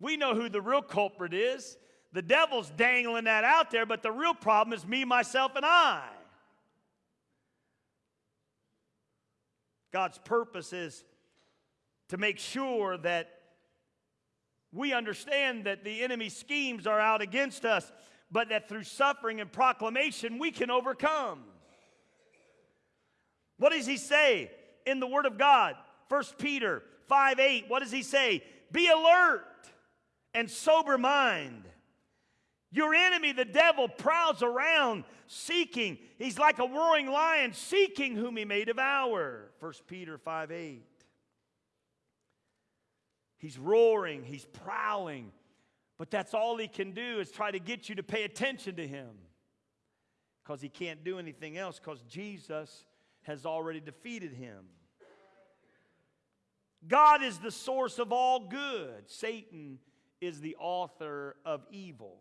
We know who the real culprit is. The devil's dangling that out there, but the real problem is me, myself, and I. God's purpose is to make sure that we understand that the enemy's schemes are out against us, but that through suffering and proclamation we can overcome. What does he say in the Word of God? 1 Peter 5 8. What does he say? Be alert and sober mind. Your enemy, the devil, prowls around seeking. He's like a roaring lion seeking whom he may devour. 1 Peter 5 8. He's roaring, he's prowling, but that's all he can do is try to get you to pay attention to him because he can't do anything else because Jesus has already defeated him. God is the source of all good. Satan is the author of evil.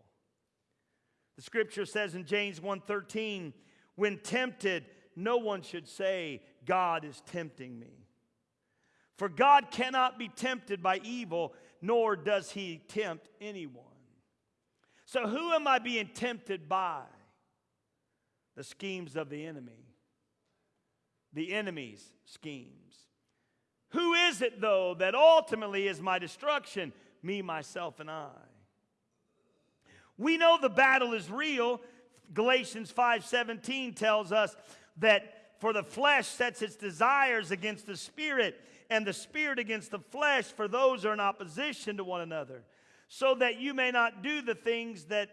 The scripture says in James 1:13, when tempted, no one should say, God is tempting me. For God cannot be tempted by evil, nor does he tempt anyone. So who am I being tempted by? The schemes of the enemy. The enemy's schemes. Who is it, though, that ultimately is my destruction? Me, myself, and I. We know the battle is real. Galatians 5:17 tells us that for the flesh sets its desires against the spirit, and the spirit against the flesh, for those are in opposition to one another, so that you may not do the things that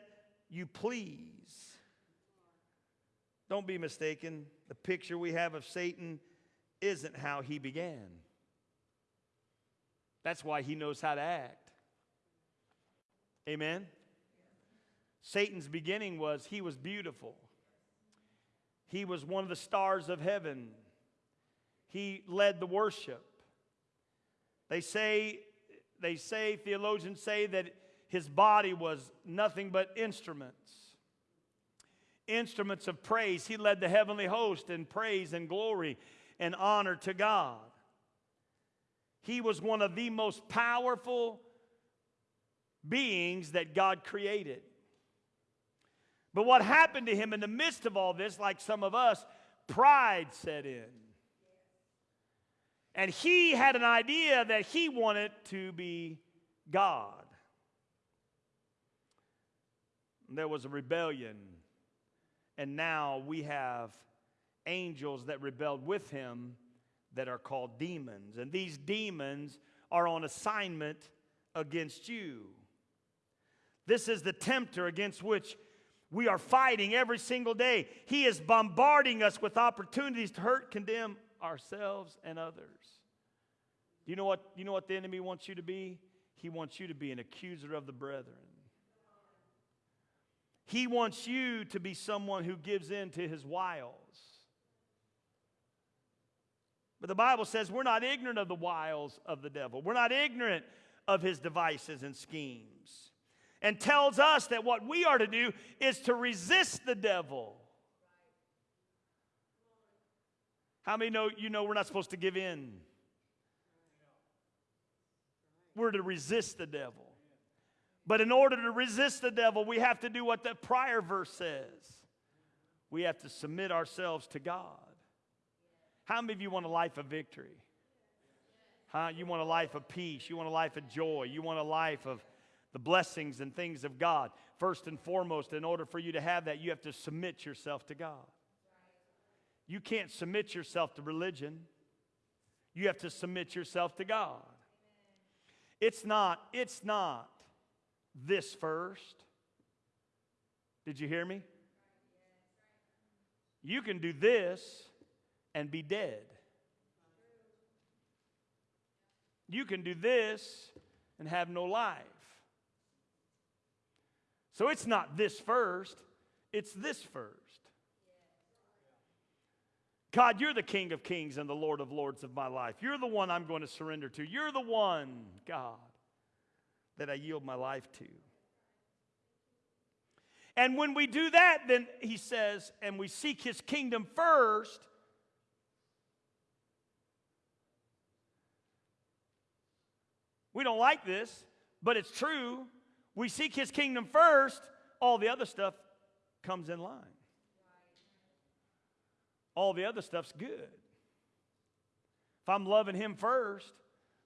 you please. Don't be mistaken. The picture we have of Satan isn't how he began. That's why he knows how to act. Amen? Satan's beginning was he was beautiful. He was one of the stars of heaven. He led the worship. They say, they say, theologians say that his body was nothing but instruments. Instruments of praise. He led the heavenly host in praise and glory and honor to God. He was one of the most powerful beings that God created. But what happened to him in the midst of all this, like some of us, pride set in. And he had an idea that he wanted to be God. There was a rebellion. And now we have angels that rebelled with him that are called demons. And these demons are on assignment against you. This is the tempter against which we are fighting every single day. He is bombarding us with opportunities to hurt, condemn ourselves and others. Do you know what, you know what the enemy wants you to be? He wants you to be an accuser of the brethren. He wants you to be someone who gives in to his wiles. But the Bible says we're not ignorant of the wiles of the devil. We're not ignorant of his devices and schemes. And tells us that what we are to do is to resist the devil. How many know you know we're not supposed to give in? We're to resist the devil. But in order to resist the devil, we have to do what the prior verse says. We have to submit ourselves to God. How many of you want a life of victory? Huh? You want a life of peace. You want a life of joy. You want a life of, the blessings and things of God. First and foremost, in order for you to have that, you have to submit yourself to God. You can't submit yourself to religion. You have to submit yourself to God. It's not, it's not this first. Did you hear me? You can do this and be dead. You can do this and have no life. So it's not this first, it's this first. God, you're the King of kings and the Lord of lords of my life. You're the one I'm going to surrender to. You're the one, God, that I yield my life to. And when we do that, then he says, and we seek his kingdom first, we don't like this, but it's true. We seek his kingdom first, all the other stuff comes in line. All the other stuff's good. If I'm loving him first,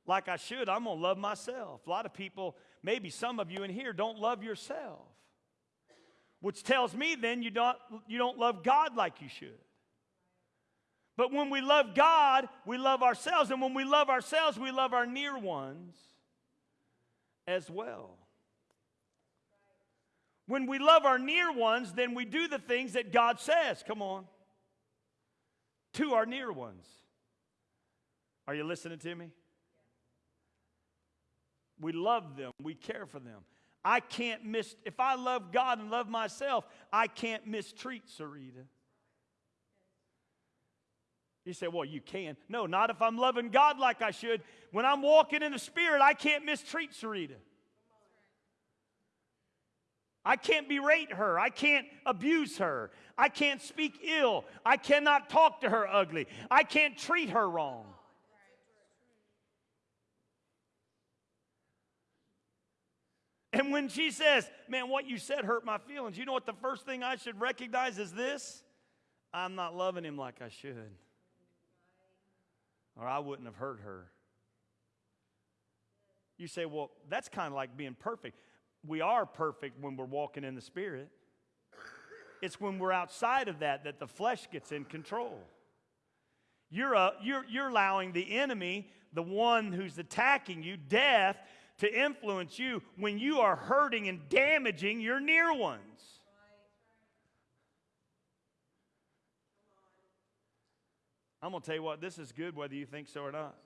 like I should, I'm going to love myself. A lot of people, maybe some of you in here, don't love yourself which tells me then you don't, you don't love God like you should. But when we love God, we love ourselves. And when we love ourselves, we love our near ones as well. When we love our near ones, then we do the things that God says. Come on. To our near ones. Are you listening to me? We love them, we care for them. I can't miss, if I love God and love myself, I can't mistreat Sarita. You say, well, you can. No, not if I'm loving God like I should. When I'm walking in the Spirit, I can't mistreat Sarita. I can't berate her. I can't abuse her. I can't speak ill. I cannot talk to her ugly. I can't treat her wrong. And when she says, Man, what you said hurt my feelings, you know what the first thing I should recognize is this? I'm not loving him like I should. Or I wouldn't have hurt her. You say, Well, that's kind of like being perfect. We are perfect when we're walking in the Spirit. It's when we're outside of that that the flesh gets in control. You're, a, you're, you're allowing the enemy, the one who's attacking you, death, to influence you when you are hurting and damaging your near ones. I'm going to tell you what, this is good whether you think so or not.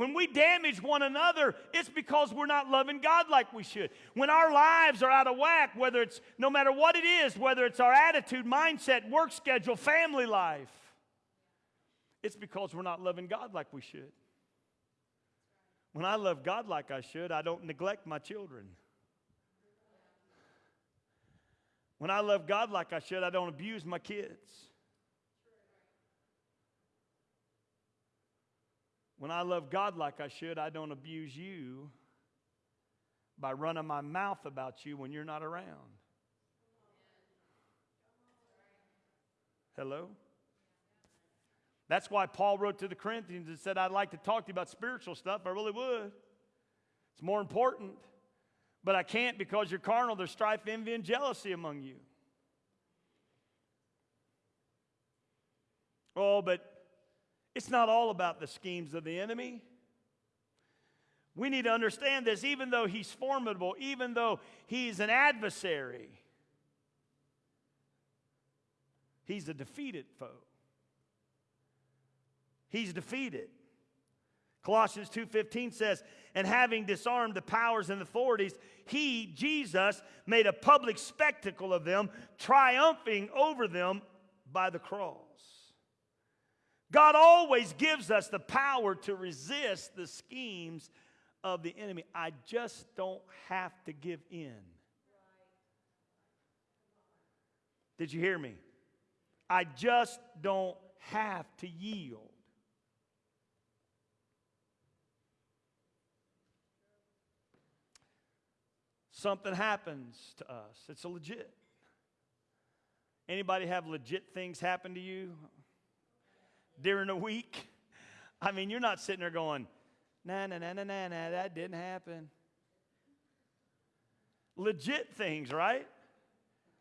When we damage one another, it's because we're not loving God like we should. When our lives are out of whack, whether it's no matter what it is, whether it's our attitude, mindset, work schedule, family life, it's because we're not loving God like we should. When I love God like I should, I don't neglect my children. When I love God like I should, I don't abuse my kids. When I love God like I should, I don't abuse you by running my mouth about you when you're not around. Hello? That's why Paul wrote to the Corinthians and said, I'd like to talk to you about spiritual stuff. I really would. It's more important. But I can't because you're carnal. There's strife, envy, and jealousy among you. Oh, but it's not all about the schemes of the enemy. We need to understand this, even though he's formidable, even though he's an adversary, he's a defeated foe. He's defeated. Colossians 2:15 says, "And having disarmed the powers and authorities, he, Jesus, made a public spectacle of them, triumphing over them by the cross." God always gives us the power to resist the schemes of the enemy. I just don't have to give in. Did you hear me? I just don't have to yield. something happens to us. It's a legit. Anybody have legit things happen to you during a week? I mean, you're not sitting there going, na na na na na na, that didn't happen. Legit things, right?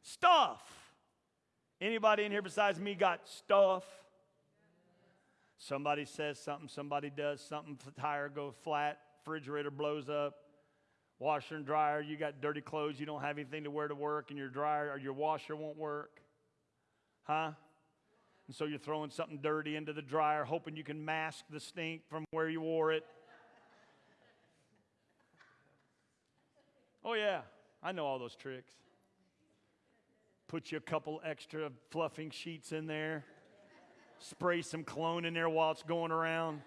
Stuff. Anybody in here besides me got stuff? Somebody says something, somebody does something, tire goes flat, refrigerator blows up, washer and dryer, you got dirty clothes, you don't have anything to wear to work, and your dryer or your washer won't work. Huh? And so you're throwing something dirty into the dryer, hoping you can mask the stink from where you wore it. Oh, yeah, I know all those tricks. Put you a couple extra fluffing sheets in there, spray some cologne in there while it's going around.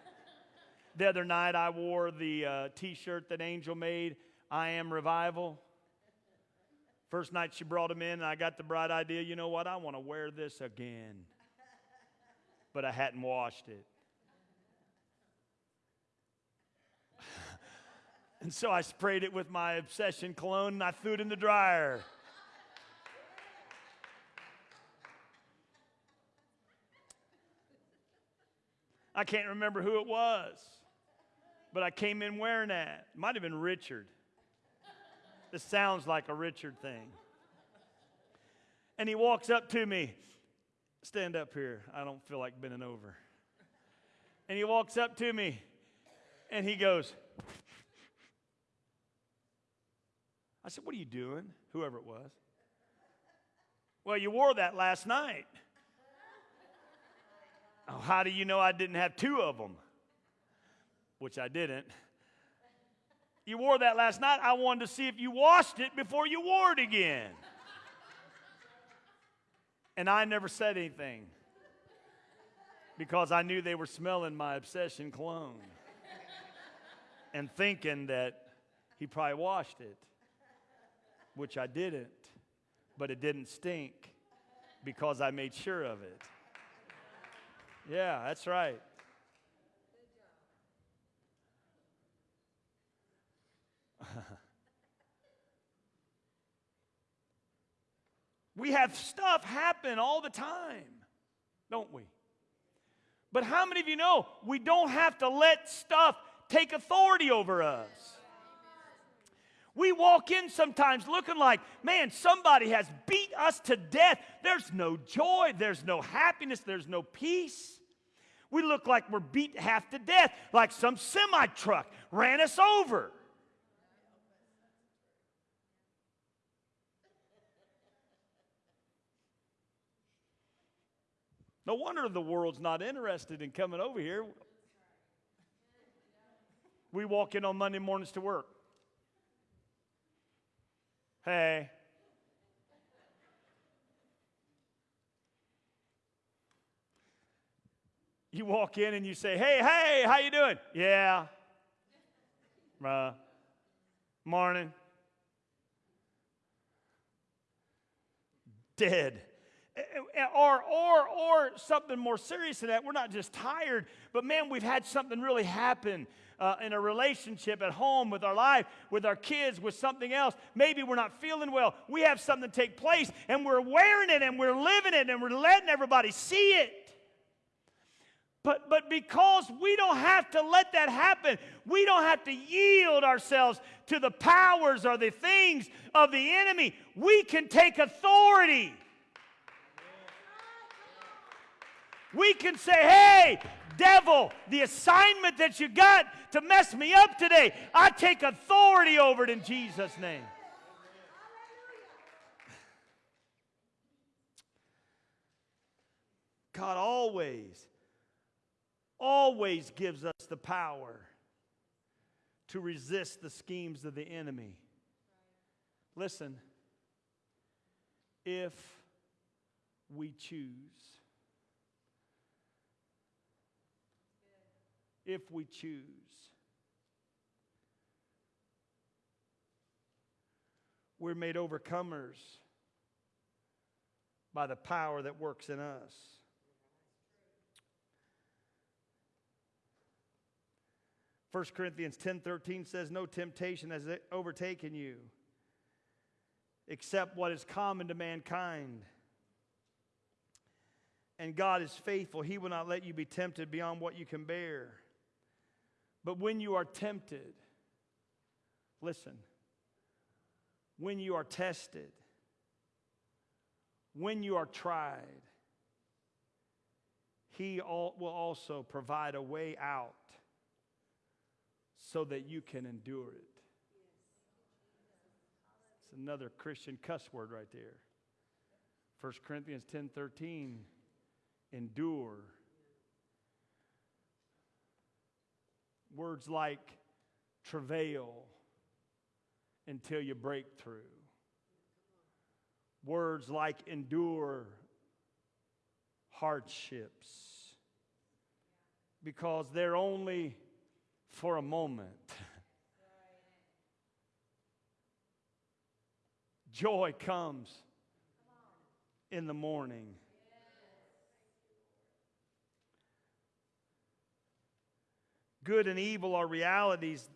The other night, I wore the uh, t shirt that Angel made, I Am Revival. First night she brought him in, and I got the bright idea you know what? I want to wear this again. But I hadn't washed it. And so I sprayed it with my obsession cologne and I threw it in the dryer. I can't remember who it was, but I came in wearing that. It might have been Richard. This sounds like a Richard thing. And he walks up to me. Stand up here. I don't feel like bending over. And he walks up to me and he goes, I said, What are you doing? Whoever it was. Well, you wore that last night. Oh, how do you know I didn't have two of them? Which I didn't. You wore that last night. I wanted to see if you washed it before you wore it again. And I never said anything because I knew they were smelling my obsession cologne and thinking that he probably washed it which I didn't, but it didn't stink because I made sure of it. Yeah, that's right. We have stuff happen all the time, don't we? But how many of you know we don't have to let stuff take authority over us? We walk in sometimes looking like, man, somebody has beat us to death. There's no joy, there's no happiness, there's no peace. We look like we're beat half to death, like some semi truck ran us over. No wonder the world's not interested in coming over here. We walk in on Monday mornings to work. Hey. You walk in and you say, "Hey, hey, how you doing?" "Yeah." Uh, morning. Dead. Or, or, or something more serious than that. We're not just tired, but man, we've had something really happen uh, in a relationship at home, with our life, with our kids, with something else. Maybe we're not feeling well. We have something take place and we're wearing it and we're living it and we're letting everybody see it. But, but because we don't have to let that happen, we don't have to yield ourselves to the powers or the things of the enemy. We can take authority. We can say, hey, devil, the assignment that you got to mess me up today, I take authority over it in Jesus' name. God always, always gives us the power to resist the schemes of the enemy. Listen, if we choose. If we choose. We're made overcomers by the power that works in us. First Corinthians 10:13 says no temptation has overtaken you except what is common to mankind. And God is faithful. He will not let you be tempted beyond what you can bear. But when you are tempted, listen, when you are tested, when you are tried, He will also provide a way out so that you can endure it. It's another Christian cuss word right there. 1 Corinthians 10 13, endure. Words like travail until you break through. Words like endure hardships because they're only for a moment. Joy comes in the morning. Good and evil are realities,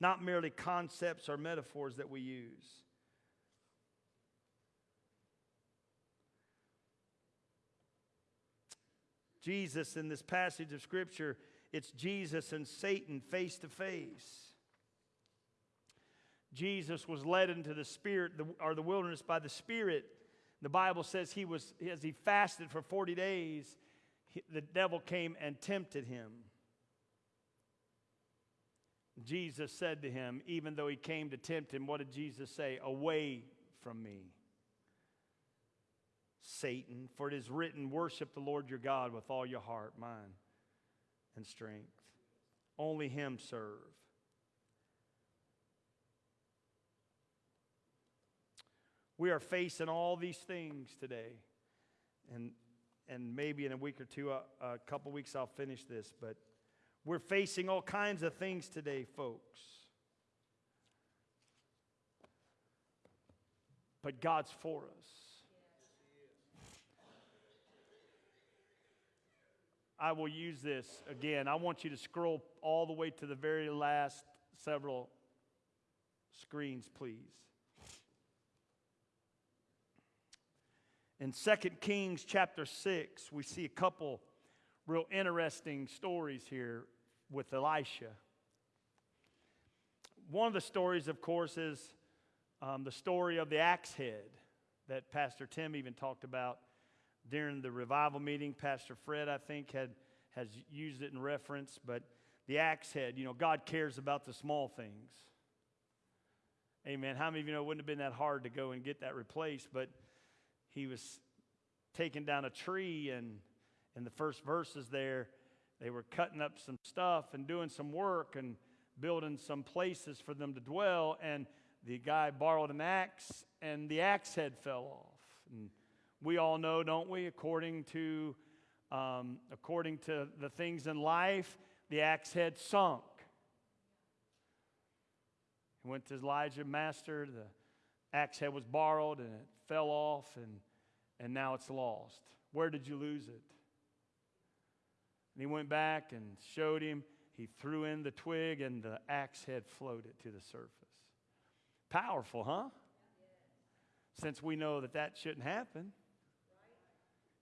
not merely concepts or metaphors that we use. Jesus, in this passage of Scripture, it's Jesus and Satan face to face. Jesus was led into the spirit or the wilderness by the Spirit. The Bible says he was as he fasted for 40 days, the devil came and tempted him. Jesus said to him, even though he came to tempt him, what did Jesus say? Away from me, Satan, for it is written, Worship the Lord your God with all your heart, mind, and strength. Only him serve. We are facing all these things today. And, and maybe in a week or two, uh, a couple weeks, I'll finish this. But we're facing all kinds of things today, folks. But God's for us. I will use this again. I want you to scroll all the way to the very last several screens, please. In 2 Kings chapter 6, we see a couple real interesting stories here with Elisha. One of the stories, of course, is um, the story of the axe head that Pastor Tim even talked about during the revival meeting. Pastor Fred, I think, had has used it in reference, but the axe head, you know, God cares about the small things. Amen. How many of you know it wouldn't have been that hard to go and get that replaced, but he was taking down a tree, and in the first verses there, they were cutting up some stuff and doing some work and building some places for them to dwell. And the guy borrowed an axe, and the axe head fell off. And we all know, don't we, according to um, according to the things in life, the axe head sunk. He went to Elijah, master. The axe head was borrowed, and it fell off, and and now it's lost. Where did you lose it? And he went back and showed him. He threw in the twig, and the axe head floated to the surface. Powerful, huh? Since we know that that shouldn't happen.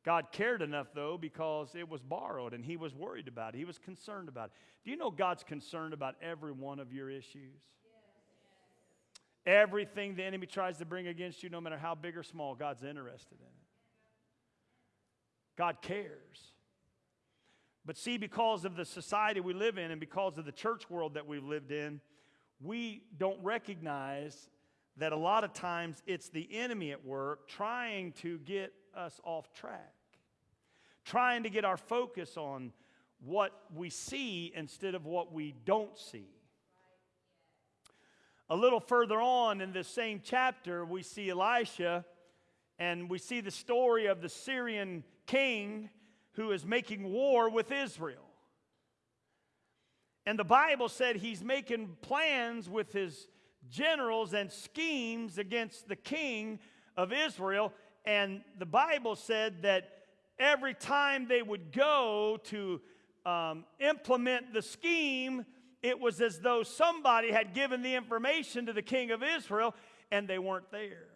God cared enough, though, because it was borrowed and he was worried about it. He was concerned about it. Do you know God's concerned about every one of your issues? Everything the enemy tries to bring against you, no matter how big or small, God's interested in it. God cares. But see, because of the society we live in and because of the church world that we've lived in, we don't recognize that a lot of times it's the enemy at work trying to get us off track, trying to get our focus on what we see instead of what we don't see. A little further on in this same chapter, we see Elisha and we see the story of the Syrian king who is making war with Israel. And the Bible said he's making plans with his generals and schemes against the king of Israel. And the Bible said that every time they would go to um, implement the scheme, it was as though somebody had given the information to the king of Israel and they weren't there.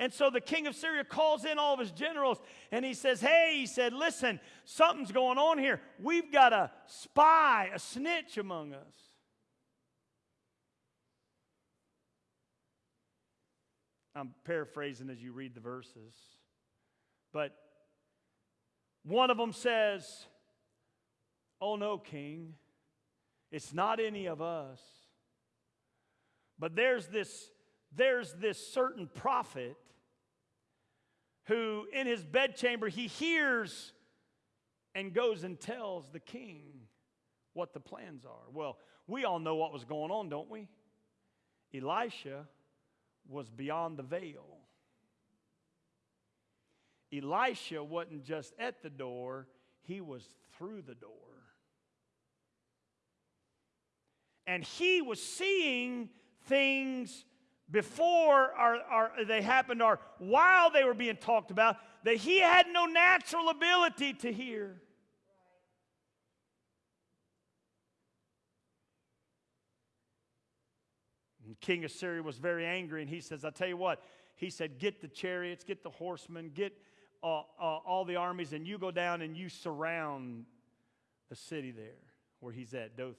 And so the king of Syria calls in all of his generals and he says, Hey, he said, listen, something's going on here. We've got a spy, a snitch among us. I'm paraphrasing as you read the verses. But one of them says, Oh no, king, it's not any of us. But there's this, there's this certain prophet who, in his bedchamber, he hears and goes and tells the king what the plans are. Well, we all know what was going on, don't we? Elisha was beyond the veil. Elisha wasn't just at the door, he was through the door. And he was seeing things before or, or they happened or while they were being talked about that he had no natural ability to hear. And King of Syria was very angry, and he says, I tell you what, he said, Get the chariots, get the horsemen, get uh, uh, all the armies, and you go down and you surround the city there where he's at, Dothan.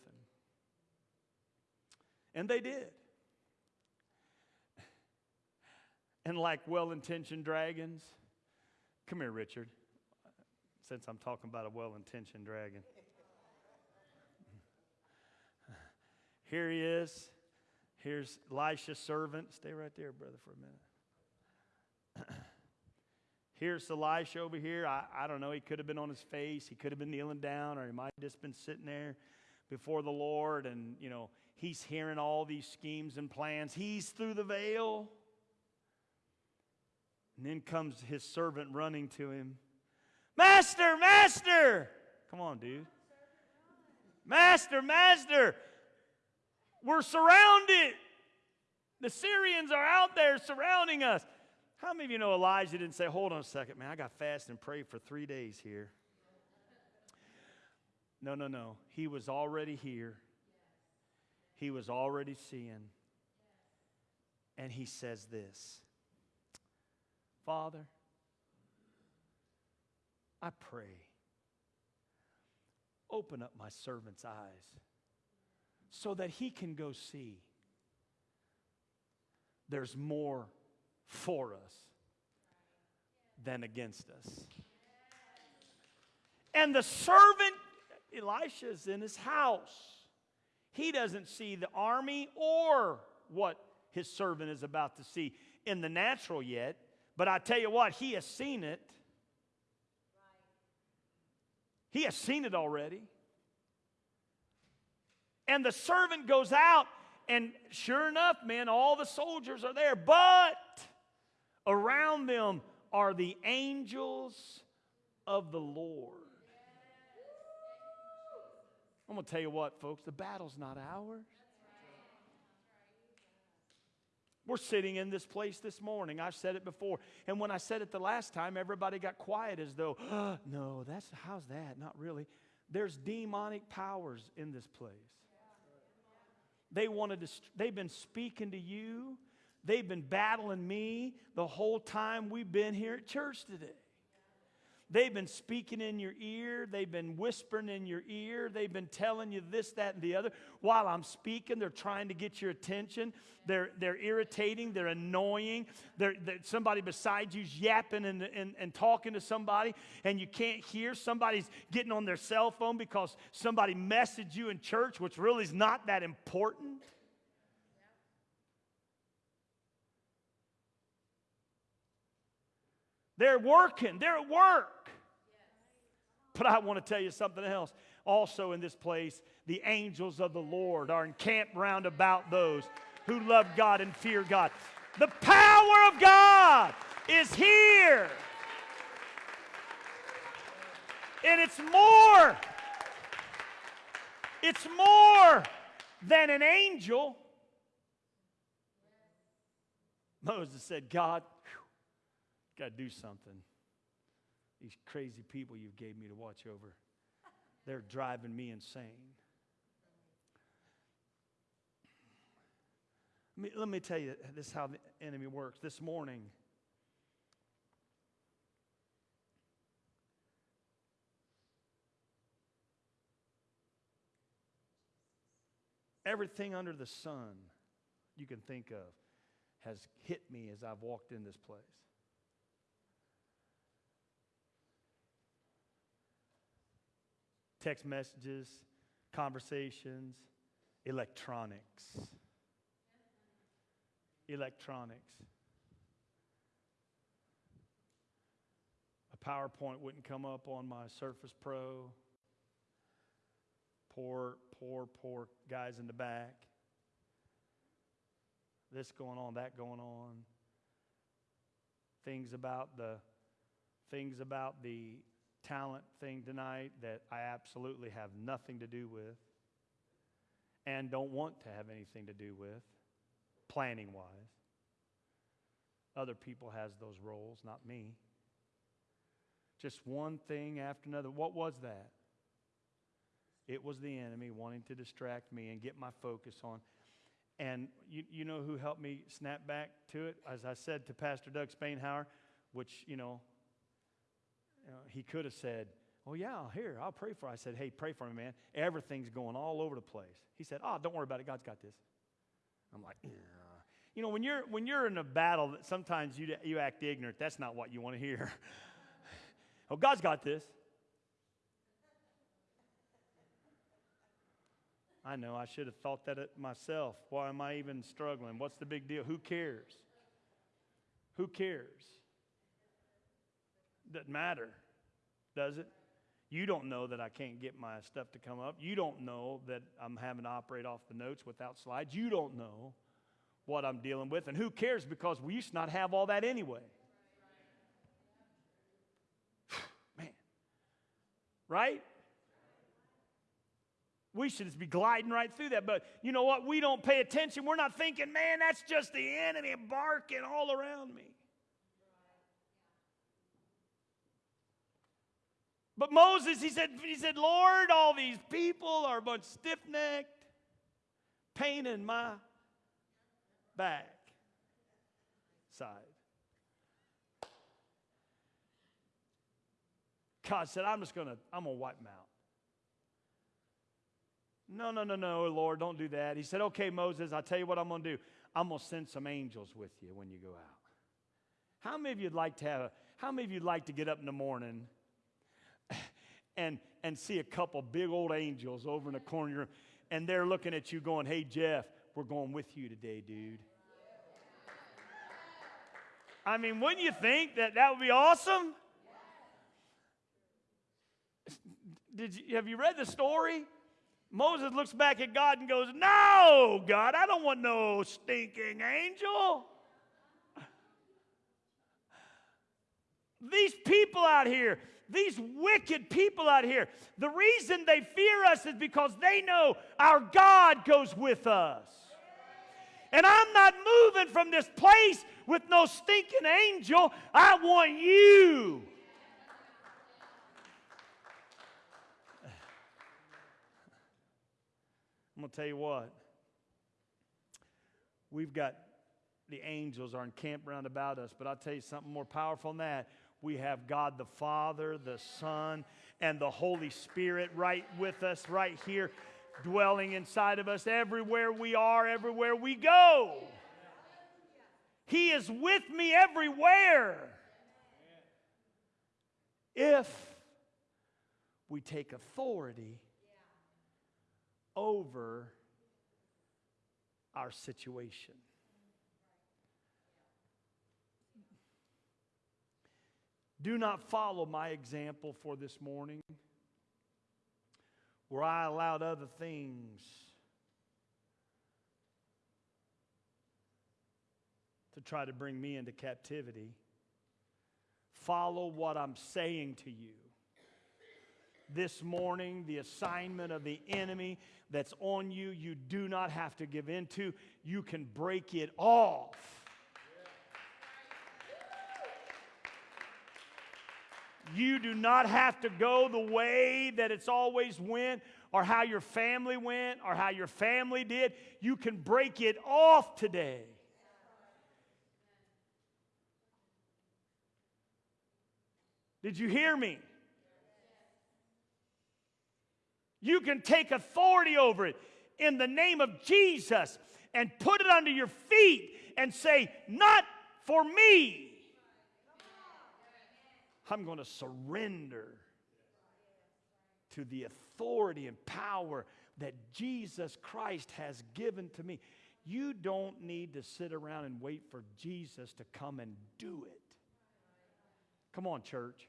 And they did. And like well intentioned dragons, come here, Richard, since I'm talking about a well intentioned dragon. Here he is. Here's Elisha's servant. Stay right there, brother, for a minute. Here's Elisha over here. I, I don't know. He could have been on his face. He could have been kneeling down, or he might have just been sitting there before the Lord. And, you know, he's hearing all these schemes and plans. He's through the veil. And then comes his servant running to him Master, Master! Come on, dude. Master, Master! We're surrounded. The Syrians are out there surrounding us. How many of you know Elijah didn't say, Hold on a second, man, I got fast and prayed for three days here? No, no, no. He was already here, he was already seeing. And he says this Father, I pray, open up my servant's eyes so that he can go see there's more for us than against us. And the servant, Elisha, is in his house. He doesn't see the army or what his servant is about to see in the natural yet, but I tell you what, he has seen it. He has seen it already. And the servant goes out, and sure enough, man, all the soldiers are there. But around them are the angels of the Lord. I'm going to tell you what, folks, the battle's not ours. We're sitting in this place this morning. I've said it before. And when I said it the last time, everybody got quiet as though, oh, no, that's how's that? Not really. There's demonic powers in this place. They wanted to, they've been speaking to you. They've been battling me the whole time we've been here at church today. They've been speaking in your ear. They've been whispering in your ear. They've been telling you this, that, and the other. While I'm speaking, they're trying to get your attention. They're, they're irritating. They're annoying. They're, they're somebody beside you's yapping and, and, and talking to somebody, and you can't hear. Somebody's getting on their cell phone because somebody messaged you in church, which really is not that important. They're working, they're at work. But I want to tell you something else. Also, in this place, the angels of the Lord are encamped round about those who love God and fear God. The power of God is here. And it's more. It's more than an angel. Moses said, God, Got to do something. These crazy people you've gave me to watch over, they're driving me insane. Let me, let me tell you this is how the enemy works. This morning, everything under the sun you can think of has hit me as I've walked in this place. Text messages, conversations, electronics. Electronics. A PowerPoint wouldn't come up on my Surface Pro. Poor, poor, poor guys in the back. This going on, that going on. Things about the things about the talent thing tonight that I absolutely have nothing to do with and don't want to have anything to do with planning wise. Other people has those roles, not me. Just one thing after another. What was that? It was the enemy wanting to distract me and get my focus on. And you, you know who helped me snap back to it? As I said to Pastor Doug Spainhauer, which, you know, you know, he could have said, Oh, yeah, here, I'll pray for you. I said, Hey, pray for me, man. Everything's going all over the place. He said, Oh, don't worry about it. God's got this. I'm like, yeah. You know, when you're, when you're in a battle, that sometimes you, you act ignorant. That's not what you want to hear. oh, God's got this. I know, I should have thought that it myself. Why am I even struggling? What's the big deal? Who cares? Who cares? Doesn't matter, does it? You don't know that I can't get my stuff to come up. You don't know that I'm having to operate off the notes without slides. You don't know what I'm dealing with. And who cares because we used to not have all that anyway. Man. Right? We should just be gliding right through that. But you know what? We don't pay attention. We're not thinking, man, that's just the enemy barking all around me. But Moses, he said, he said, Lord, all these people are a bunch stiff necked, pain in my back side. God said, I'm just gonna, I'm gonna wipe them out. No, no, no, no, Lord, don't do that. He said, Okay, Moses, I'll tell you what I'm gonna do. I'm gonna send some angels with you when you go out. How many of you'd like to have a, how many of you'd like to get up in the morning? And, and see a couple big old angels over in the corner and they're looking at you going, Hey, Jeff, we're going with you today, dude. I mean, wouldn't you think that that would be awesome? Did you, have you read the story? Moses looks back at God and goes, No, God, I don't want no stinking angel. These people out here, these wicked people out here, the reason they fear us is because they know our God goes with us. And I'm not moving from this place with no stinking angel. I want you. I'm going to tell you what. We've got the angels are encamped round about us, but I'll tell you something more powerful than that we have God the Father, the Son, and the Holy Spirit right with us, right here, dwelling inside of us everywhere we are, everywhere we go. He is with me everywhere. If we take authority over our situation. Do not follow my example for this morning, where I allowed other things to try to bring me into captivity. Follow what I'm saying to you. This morning, the assignment of the enemy that's on you, you do not have to give in to. You can break it off You do not have to go the way that it's always went or how your family went or how your family did. You can break it off today. Did you hear me? You can take authority over it. in the name of Jesus and put it under your feet and say, Not for me. I'm going to surrender to the authority and power that Jesus Christ has given to me. You don't need to sit around and wait for Jesus to come and do it. Come on, church.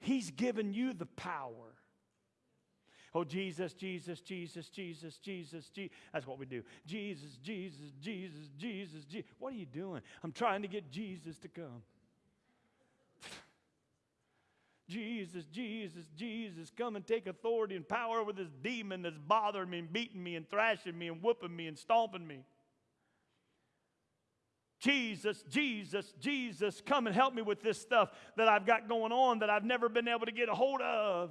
He's given you the power. Oh, Jesus, Jesus, Jesus, Jesus, Jesus, Jesus. That's what we do. Jesus, Jesus, Jesus, Jesus, Jesus. What are you doing? I'm trying to get Jesus to come. Jesus, Jesus, Jesus, come and take authority and power over this demon that's bothering me and beating me and thrashing me and whooping me and stomping me. Jesus, Jesus, Jesus, come and help me with this stuff that I've got going on that I've never been able to get a hold of.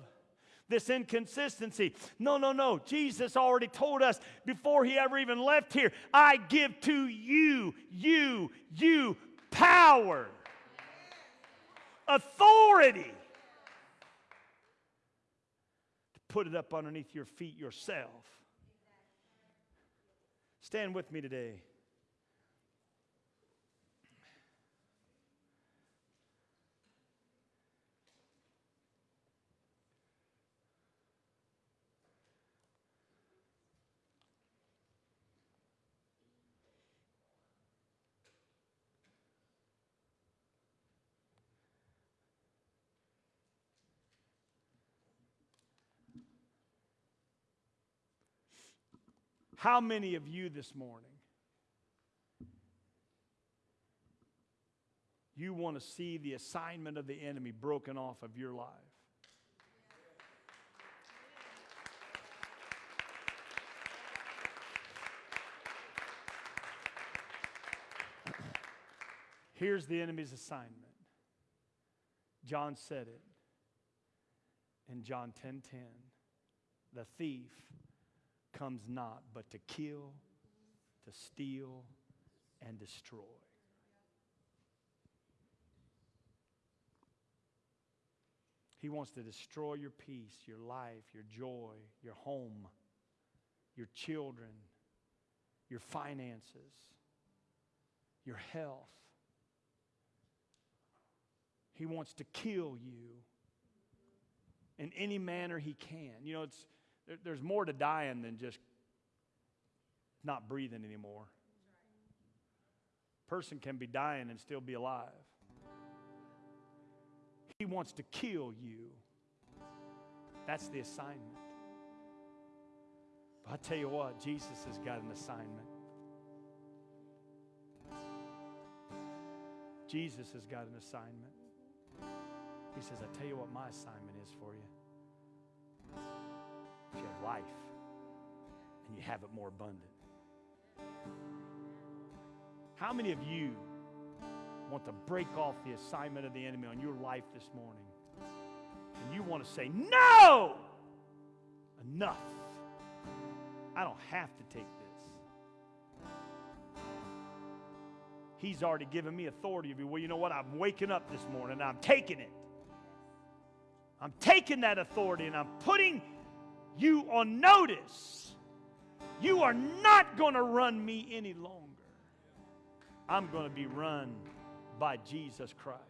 This inconsistency. No, no, no. Jesus already told us before he ever even left here I give to you, you, you power, authority to put it up underneath your feet yourself. Stand with me today. How many of you this morning you want to see the assignment of the enemy broken off of your life? Here's the enemy's assignment. John said it in John 10:10. 10, 10. The thief comes not but to kill, to steal, and destroy. He wants to destroy your peace, your life, your joy, your home, your children, your finances, your health. He wants to kill you in any manner he can. You know, it's there, there's more to dying than just not breathing anymore. Person can be dying and still be alive. He wants to kill you. That's the assignment. But I tell you what, Jesus has got an assignment. Jesus has got an assignment. He says, I tell you what my assignment is for you you have life and you have it more abundant. How many of you want to break off the assignment of the enemy on your life this morning? And you want to say, No! Enough. I don't have to take this. He's already given me authority. Well, you know what? I'm waking up this morning I'm taking it. I'm taking that authority and I'm putting you on notice. You are not going to run me any longer. I'm going to be run by Jesus Christ.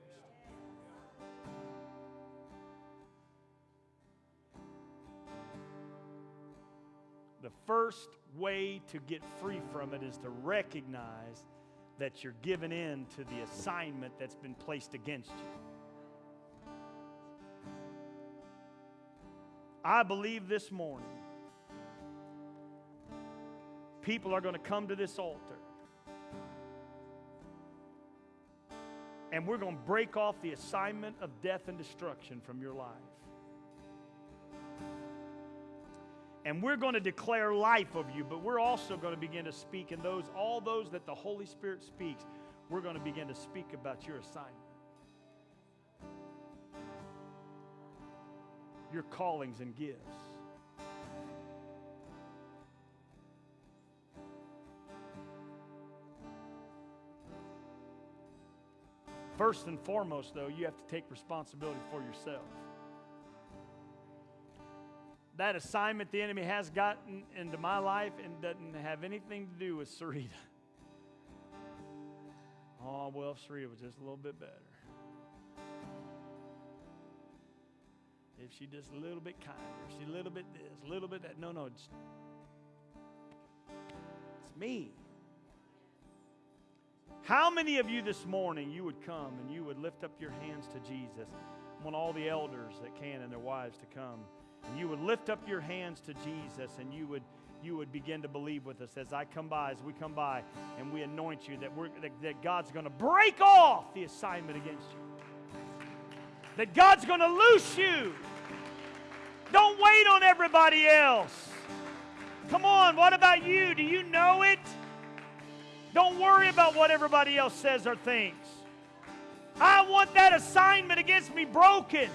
The first way to get free from it is to recognize that you're giving in to the assignment that's been placed against you. I believe this morning people are going to come to this altar and we're going to break off the assignment of death and destruction from your life. And we're going to declare life of you, but we're also going to begin to speak in those, all those that the Holy Spirit speaks, we're going to begin to speak about your assignment. Your callings and gifts. First and foremost, though, you have to take responsibility for yourself. that assignment the enemy has gotten into my life and doesn't have anything to do with Sarita. Oh, well, Sarita was just a little bit better. If she just a little bit kinder, she a little bit this, a little bit that. No, no, it's, it's me. How many of you this morning you would come and you would lift up your hands to Jesus? I want all the elders that can and their wives to come. And you would lift up your hands to Jesus and you would you would begin to believe with us as I come by, as we come by, and we anoint you that we're that, that God's going to break off the assignment against you. That God's going to loose you. Don't wait on everybody else. Come on, what about you? Do you know it? Don't worry about what everybody else says or thinks. I want that assignment against me broken.